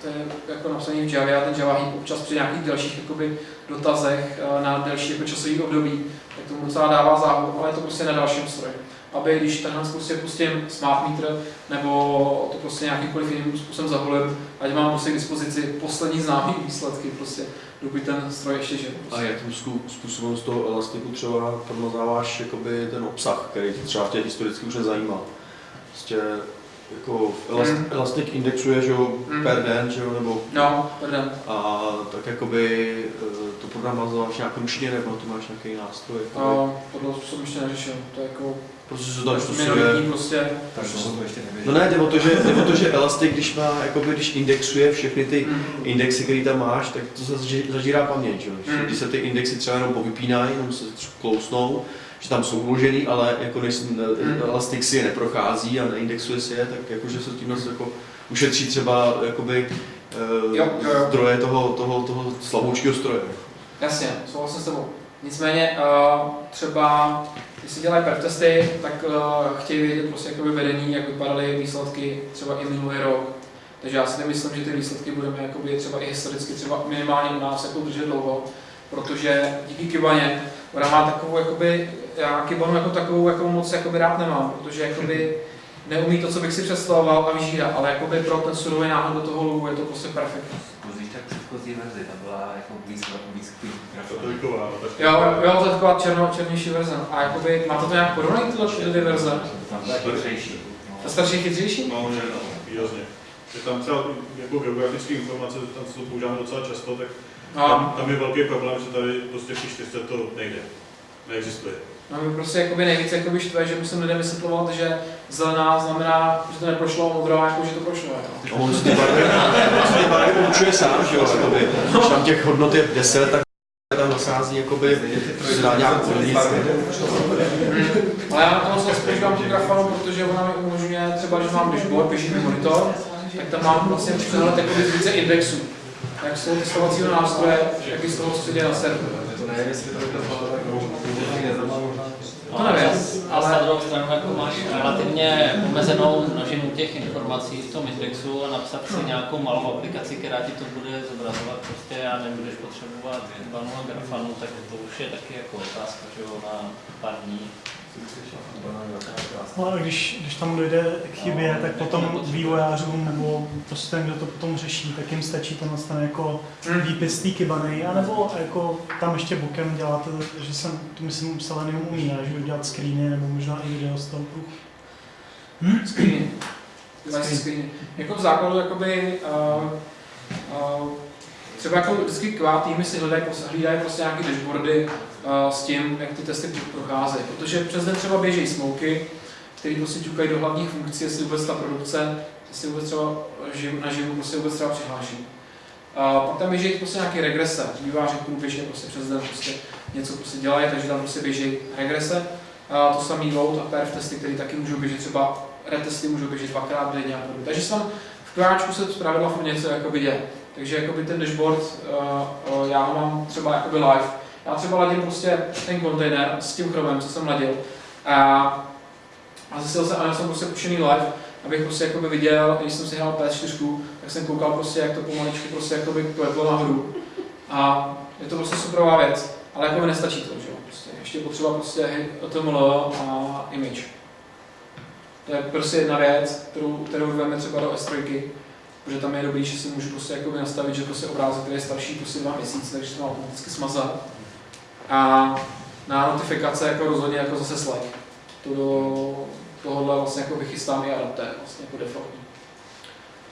to je jako napsaný v Javě a ten Java Heap občas při nějakých dalších jakoby, dotazech eh, na delší jako časový období, tak tomu docela dává záhu, ale je to prostě na dalším stroji. Aby když tenhle prostě pustím smart meter nebo to prostě nějakýmkoliv jiným způsobem zavolím, ať mám prostě k dispozici poslední známý výsledky, prostě, dokud ten stroj ještě žije. A Prostě. jakým zku- způsobem z toho elastiku třeba promazáváš jakoby ten obsah, který tě třeba tě historicky už nezajímal? Prostě jako elast, Mm. elastik indexuje, že jo, Mm. per den, že jo, nebo No, pardon. a tak jakoby eh, to promazáváš nějak ručně, nebo to máš nějaký nástroj? No, tohle způsob ještě neřešil. To je jako Prostě se to prostě naštosuje. minoritní prostě. Tak to, to ještě nevěděl. No ne, jde o to, že, jde o to, že Elastic, když má, jakoby, když indexuje všechny ty Mm. indexy, které tam máš, tak to se zažírá paměť, že? Mm. Když se ty indexy třeba jenom povypínají, jenom se klousnou, že tam jsou uložený, ale jako než Mm. Elastic si je neprochází a neindexuje si je, tak jakože se tím jako ušetří třeba jakoby, eh, Jo, jo, jo. zdroje toho, toho, toho slaboučkého stroje. Jasně, souhlasím s tebou. Nicméně uh, třeba, když si dělají perf testy, tak uh, chtějí vědět prostě jakoby vedení, jak vypadaly výsledky třeba i minulý rok. Takže já si nemyslím, že ty výsledky budeme jakoby třeba i historicky třeba minimálně u nás jako držet dlouho, protože díky Kibaně, ona má takovou jakoby, já Kibanu jako takovou jako moc jakoby rád nemám, protože jakoby neumí to, co bych si představoval a vyžírá, ale jakoby pro ten surový náhod do toho logu je to prostě perfektní. Předchozí verzi, ta byla jako víc, víc To to vyková, no, tak Jo, jo, to je taková černo, černější verze. A jakoby, máte to nějak porovnaný tyhle ty dvě verze? Tam byla chytřejší. Ta starší je chytřejší? No, že no, výrazně. Je tam třeba jako geografické informace, tam se to používáme docela často, tak No, tam, tam je velký problém, že tady prostě v té čtyřce to nejde. Neexistuje. No mě prostě jakoby nejvíc jakoby štve, že musím lidem vysvětlovat, že zelená znamená, že to neprošlo, modrá jako, že to prošlo. Jo. A on si ty barvy, určuje sám, že jo, jakoby. Když tam těch hodnot je 10, tak tam nasází jakoby, si dá nějakou hodnici. Ale já na to moc používám tu grafanu, protože ona mi umožňuje třeba, když mám dashboard, běží mi monitor, tak tam mám vlastně přehled jakoby z více indexů. Jak z toho testovacího nástroje, jak i z toho, co se děje na serveru. To nevím, jestli to vypadalo tak To nevím, ale... ale- Na druhou stranu jako máš relativně omezenou množinu těch informací v tom indexu a napsat si nějakou malou aplikaci, která ti to bude zobrazovat prostě a nebudeš potřebovat banu a grafanu, tak to už je taky jako otázka, že jo, na pár dní. No a když, když tam dojde k chybě, tak potom vývojářům nebo prostě ten, kdo to potom řeší, tak jim stačí tenhle ten jako Hmm. výpis té kybany, anebo jako tam ještě bokem děláte, že jsem, to myslím, Selenium umí, ne? že udělat screeny nebo možná i video z toho. Screeny. Device screeny. Jako v základu, jakoby, uh, uh, třeba jako vždycky kvá týmy si hledají, hlídají prostě nějaké dashboardy s tím, jak ty testy procházejí. Protože přes den třeba běží smoky, které prostě ťukají do hlavních funkcí, jestli vůbec ta produkce, jestli vůbec třeba živ, na živu prostě vůbec třeba přihláší. A pak tam běží prostě nějaké regrese. Výváři průběžně prostě přes den prostě něco prostě dělají, takže tam prostě běží regrese. A to samý load a perf testy, které taky můžou běžet třeba retesty můžou běžet dvakrát denně a podobně. Takže se tam v kráčku se zpravidla furt něco jakoby děje. Takže jakoby ten dashboard, uh, uh, já ho mám třeba jakoby live. Já třeba ladím prostě ten kontejner s tím chromem, co jsem ladil. A, a zase jsem, a já jsem prostě pušený live, abych prostě jakoby viděl, když jsem si hrál PS4, tak jsem koukal prostě, jak to pomaličku prostě jakoby kleplo nahoru. A je to prostě superová věc, ale jako mi nestačí to, že jo. Prostě ještě potřeba prostě HTML a image. To je prostě jedna věc, kterou, kterou veme třeba do S3, protože tam je dobrý, že si můžu prostě jakoby nastavit, že prostě obrázek, který je starší prostě dva měsíce, takže se má automaticky smazat. A na notifikace jako rozhodně jako zase Slack. To do tohohle vlastně jako vychystám i adaptér, vlastně jako defaultní.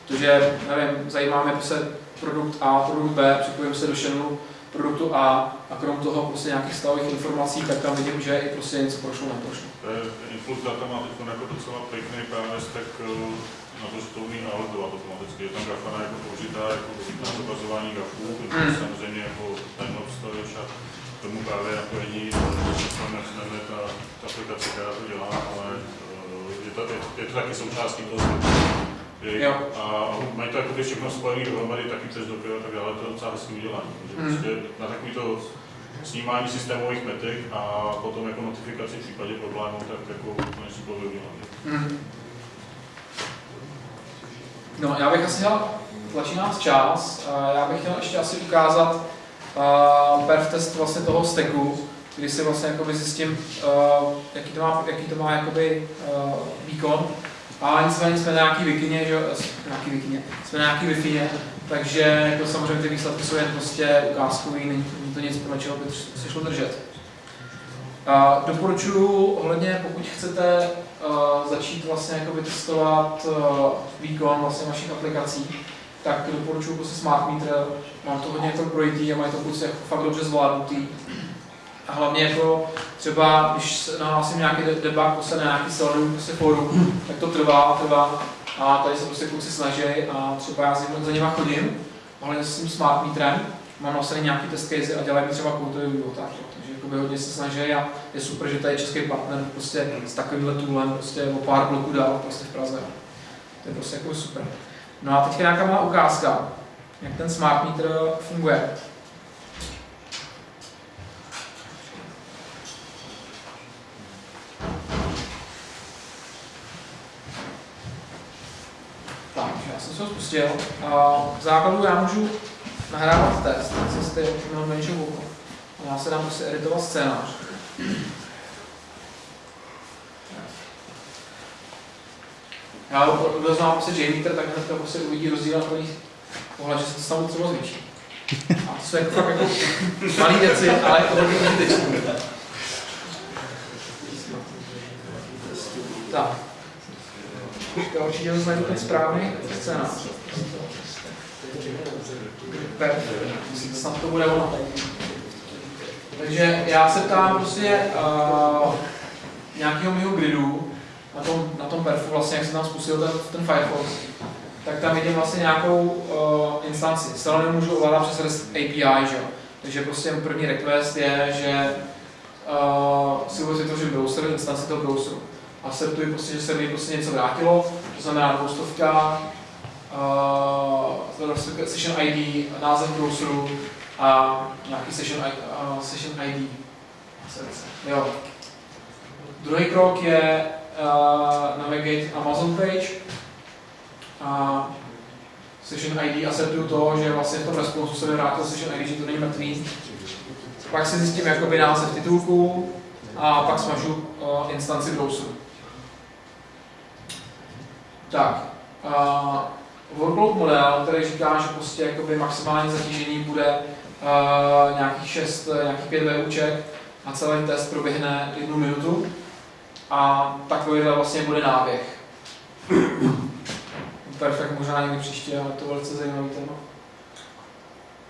Protože, nevím, zajímá mě prostě produkt A, produkt B, připojím se do channelu produktu A a krom toho prostě nějakých stavových informací, tak tam vidím, že i prostě něco prošlo, neprošlo. To Influx data má teď jako docela pěkný PMS, tak eh, na to, že to umí automaticky. Je tam grafana jako použitá jako na zobrazování grafů, Mm. samozřejmě jako timelapse a tomu právě napojení tam nechneme ta, ta aplikace, která to dělá, ale eh, je to, je, je to taky součástí toho Jo. A mají to jako všechno spojené dohromady, taky přes Docker a tak dále, to je docela hezký udělání. Mm. prostě na takový to snímání systémových metrik a potom jako notifikaci v případě problémů, tak jako konečně bylo udělat. Mm. No, já bych asi chtěl, tlačí nás čas, a já bych chtěl ještě asi ukázat uh, perf test vlastně toho stacku, kdy si vlastně jakoby zjistím, uh, jaký to má, jaký to má jakoby, uh, výkon. A nicméně jsme na nějaký vikině, že, jo, nějaký vikině, jsme na nějaký wi takže jako samozřejmě ty výsledky jsou jen prostě ukázkový, není, to nic, podle čeho by se šlo držet. Uh, doporučuji ohledně, pokud chcete uh, začít vlastně jakoby testovat uh, výkon vlastně vašich aplikací, tak doporučuji prostě Smart Meter, mám to hodně to projitý a mají to prostě jako fakt dobře zvládnutý. A hlavně jako třeba, když nahlásím nějaký debug prostě na nějaký selenu, prostě forum, tak to trvá a trvá. A tady se prostě kluci snaží a třeba já za nima chodím, ohledně s tím smart metrem, mám nasaný nějaký test case a dělají mi třeba koutový tak, takže jakoby hodně se snaží a je super, že tady je český partner prostě s takovýmhle toolem prostě o pár bloků dál prostě v Praze. To je prostě jako super. No a teď nějaká má ukázka, jak ten smart meter funguje. Tak, já jsem se ho spustil. A v základu já můžu nahrávat test, jste měl menší. Já se dám prostě editovat scénář. Já kdo zná prostě JMeter, tak hnedka prostě uvidí rozdíl na prvních pohled, že se to stalo třeba zvětší. A to jsou jako fakt jako malý věci, ale hodně užitečný. Tak. Já určitě znajdu ten správný scénář. Snad to bude ono. Takže já se ptám prostě uh, nějakého mého gridu, na tom, na tom perfu, vlastně, jak jsem tam spustil ten, ten Firefox, tak tam vidím vlastně nějakou uh, instanci. Stále nemůžu ovládat přes REST API, že jo? Takže prostě první request je, že uh, si to, že browser, instanci toho browseru. A Akceptuji prostě, že se mi prostě něco vrátilo, to znamená dvoustovka, uh, session ID, název browseru a nějaký session, uh, session ID. Jo. Druhý krok je uh, navigate Amazon page. A session ID akceptuju to, že vlastně v tom responsu se mi vrátil session ID, že to není mrtvý. Pak si zjistím jakoby název titulku a pak smažu uh, instanci browseru. Tak, uh, workload model, který říká, že prostě jakoby maximální zatížení bude uh, nějakých 6, nějakých 5 VUček a celý test proběhne jednu minutu a takovýhle vlastně bude náběh. Perfekt, možná někdy příště, ale to velice zajímavý téma.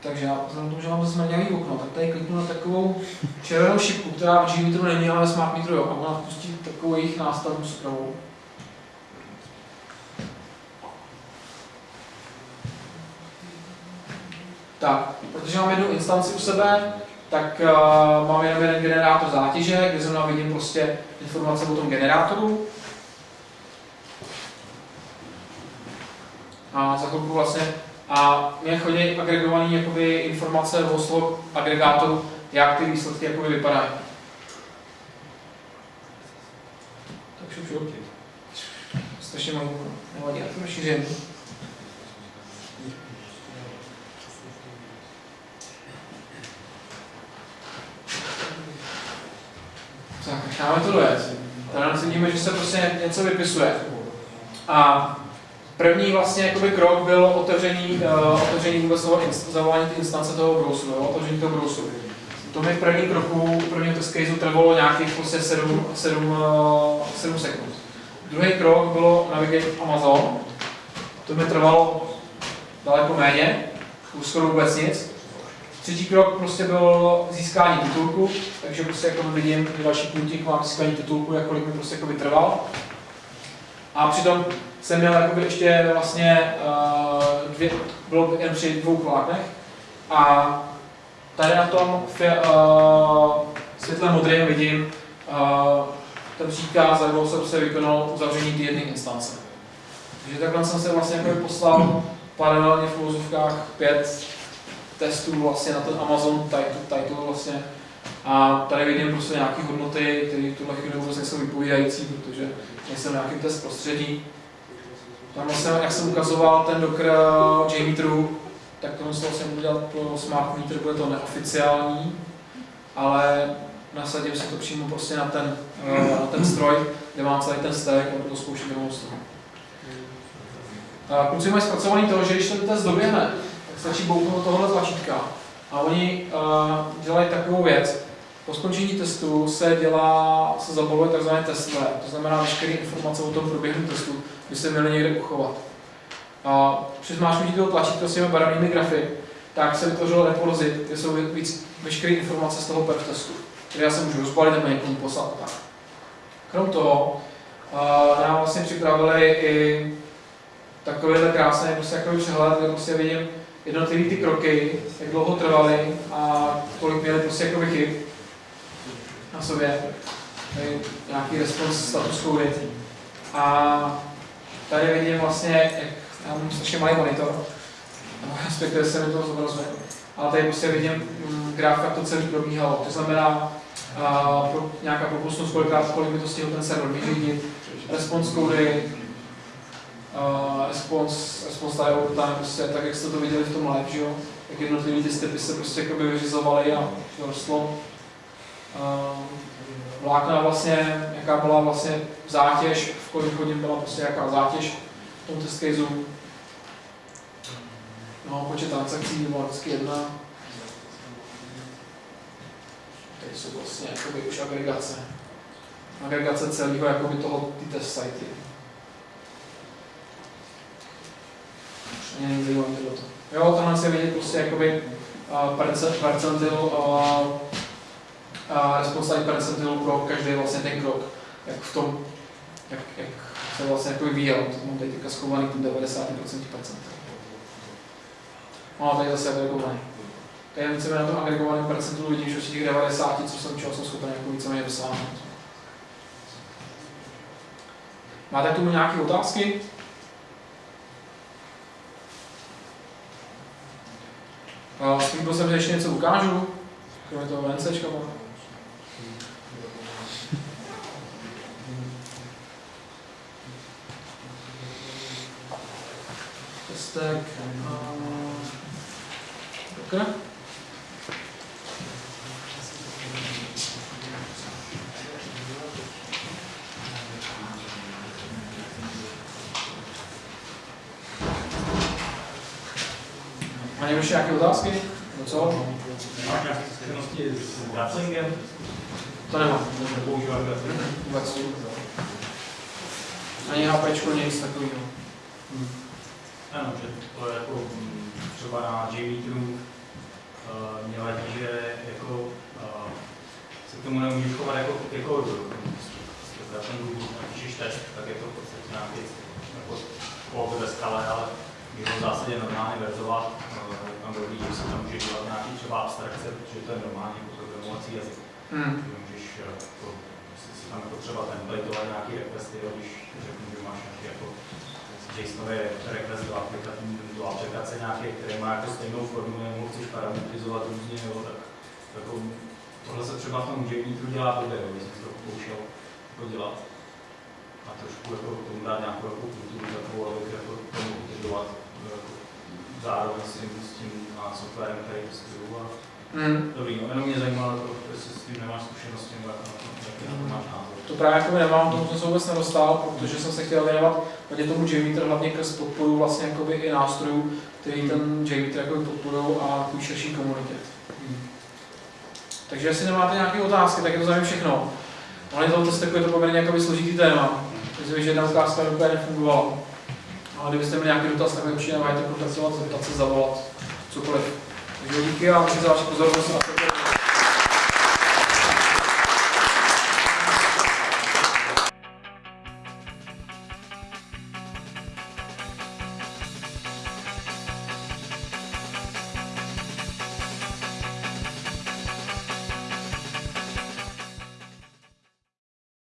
Takže já vzhledem tomu, že mám zase mrňavý okno, tak tady kliknu na takovou červenou šipku, která v Gmetru není, ale Smart Metru jo, a ona vpustí takovou jejich nástavbu zprávou. Tak, protože mám jednu instanci u sebe, tak uh, mám jenom jeden generátor zátěže, kde zrovna vidím prostě informace o tom generátoru. A za chvilku vlastně a mě chodí agregované jakoby, informace o slov agregátoru, jak ty výsledky jakoby, vypadají. Tak šup, šup. Strašně malý, nevadí, já to rozšířím. Necháme to dojet. Tady vidíme, že se prostě něco vypisuje. A první vlastně jakoby krok byl otevření, uh, otevření vůbec toho zavolání té instance toho browseru, jo, otevření toho browseru. To mi v první kroku, první test caseu trvalo nějakých prostě 7, 7, uh, 7 sekund. Druhý krok bylo navigate Amazon. To mi trvalo daleko méně, už skoro vůbec nic. Třetí krok prostě byl získání titulku, takže prostě jako vidím, další puntík mám získání titulku, jak kolik mi prostě jako trval. A přitom jsem měl jakoby ještě vlastně uh, dvě, bylo jen při dvou kláknech. A tady na tom fě, uh, světle modrém vidím, uh, ten příkaz, jak se prostě vykonal uzavření té jedné instance. Takže takhle jsem se vlastně jako poslal paralelně v úvozovkách pět testů vlastně na ten Amazon title, title vlastně. A tady vidím prostě nějaké hodnoty, které v tuhle chvíli vůbec nejsou vypovídající, protože nejsem v nějakém test prostředí. Tam vlastně, jak jsem ukazoval ten Docker JMeteru, tak to musel jsem udělat pro Smart Meter, bude to neoficiální, ale nasadím si to přímo prostě na ten, eh, na ten stroj, kde mám celý ten stack a to zkoušet demo z toho. Kluci mají zpracovaný to, že když ten test doběhne, stačí bouknout tohle tlačítka a oni uh, dělají takovou věc. Po skončení testu se dělá, se zabaluje tzv. testware, to znamená veškeré informace o tom průběhu testu by se měly někde uchovat. A při zmáčknutí toho tlačítka s těmi barevnými grafy, tak se vytvořilo repozit, kde jsou víc veškeré informace z toho perf testu, které já se můžu rozbalit nebo někomu poslat tak. Krom toho, uh, nám vlastně připravili i takovýhle krásný prostě jako přehled, kde prostě vidím jednotlivé ty kroky, jak dlouho trvaly a kolik měly prostě jako chyb na sobě. Nějaký response status code. A tady vidím vlastně, jak já mám strašně malý monitor, respektive se mi to zobrazuje. Ale tady prostě vidím mm, graf, jak to celé probíhalo. To znamená, a, pro, nějaká propustnost, kolikrát, kolik mi to stihl ten server vyřídit, response cody, uh, response, response time, time prostě, tak jak jste to viděli v tom live, že jo? Jak jednotlivé ty stepy se prostě jakoby vyřizovaly a rostlo. Uh, vlákna vlastně, jaká byla vlastně zátěž, v kolik hodin byla prostě jaká zátěž v tom test caseu. No, počet transakcí byl vždycky jedna. Tady jsou vlastně jakoby už agregace. Agregace celého jakoby toho, ty test sitey. Mě zajímavé tohleto. Jo, tohle se vidět prostě jakoby percent- percentil time percentil pro každý vlastně ten krok. Jak v tom, jak, jak se vlastně jako vyvíjel. To mám tady teďka schovaný tu 90% percent. No a tady zase agregovaný. Tady víceméně na tom agregovaném percentu vidím, že těch 90, co jsem, čeho jsem schopen jako víceméně dosáhnout. Máte k tomu nějaké otázky? A slíbil jsem, že ještě něco ukážu, kromě toho VNCčka. mám. Testek. Docker. Má někdo ještě nějaké otázky? Co? Máš nějaké zkušenosti s graplingem? To nemám. Používat grappling? Vůbec. Ani HPčko, nic takového. Ano, že to je jako mm, třeba na JMeteru uh, mě vadí, že jako uh, se k tomu nemůžeš chovat jako, jako grapplingu, napíšeš test, tak je to v podstatě nějaký jako kód ve skale, ale je to v zásadě normálně verzovat, uh, tam dobrý, že se tam může dělat nějaký třeba abstrakce, protože to je normální jako programovací jazyk. Hmm. Že můžeš eh, jako, si, tam jako třeba templateovat nějaký requesty, když řeknu, že máš nějaký jako JSONový request do, aplikace, do aplikace nějaké, které má jako stejnou formu, nebo chceš parametrizovat různě, jo, tak jako, tohle se třeba v tom JMeteru dělá blbě, jo, když jsem to pokoušel jako dělat. A trošku jako tomu dát nějakou jako kulturu takovou, abych jako to mohl integrovat jako, zároveň s tím, s tím softwarem, který testuju. A, Hmm. dobrý, no, jenom mě zajímalo, to, jestli s tím nemáš zkušenosti, nebo jak na to, jaký na to máš názor. To právě jako nemám, tomu jsem se vůbec nedostal, protože jsem se chtěl věnovat hodně tomu JMeter, hlavně k podporu vlastně jakoby i nástrojů, který ten JMeter jakoby podporují a k širší komunitě. Takže jestli nemáte nějaké otázky, tak je to za mě všechno. Ale to testu je to poměrně jakoby složitý téma. Myslím, že jedna ukázka úplně nefungovala. Ale kdybyste měli nějaký dotaz, tak mi určitě nemáte kontaktovat, zeptat se, zavolat, cokoliv. Takže díky a můžete za vaši pozornost a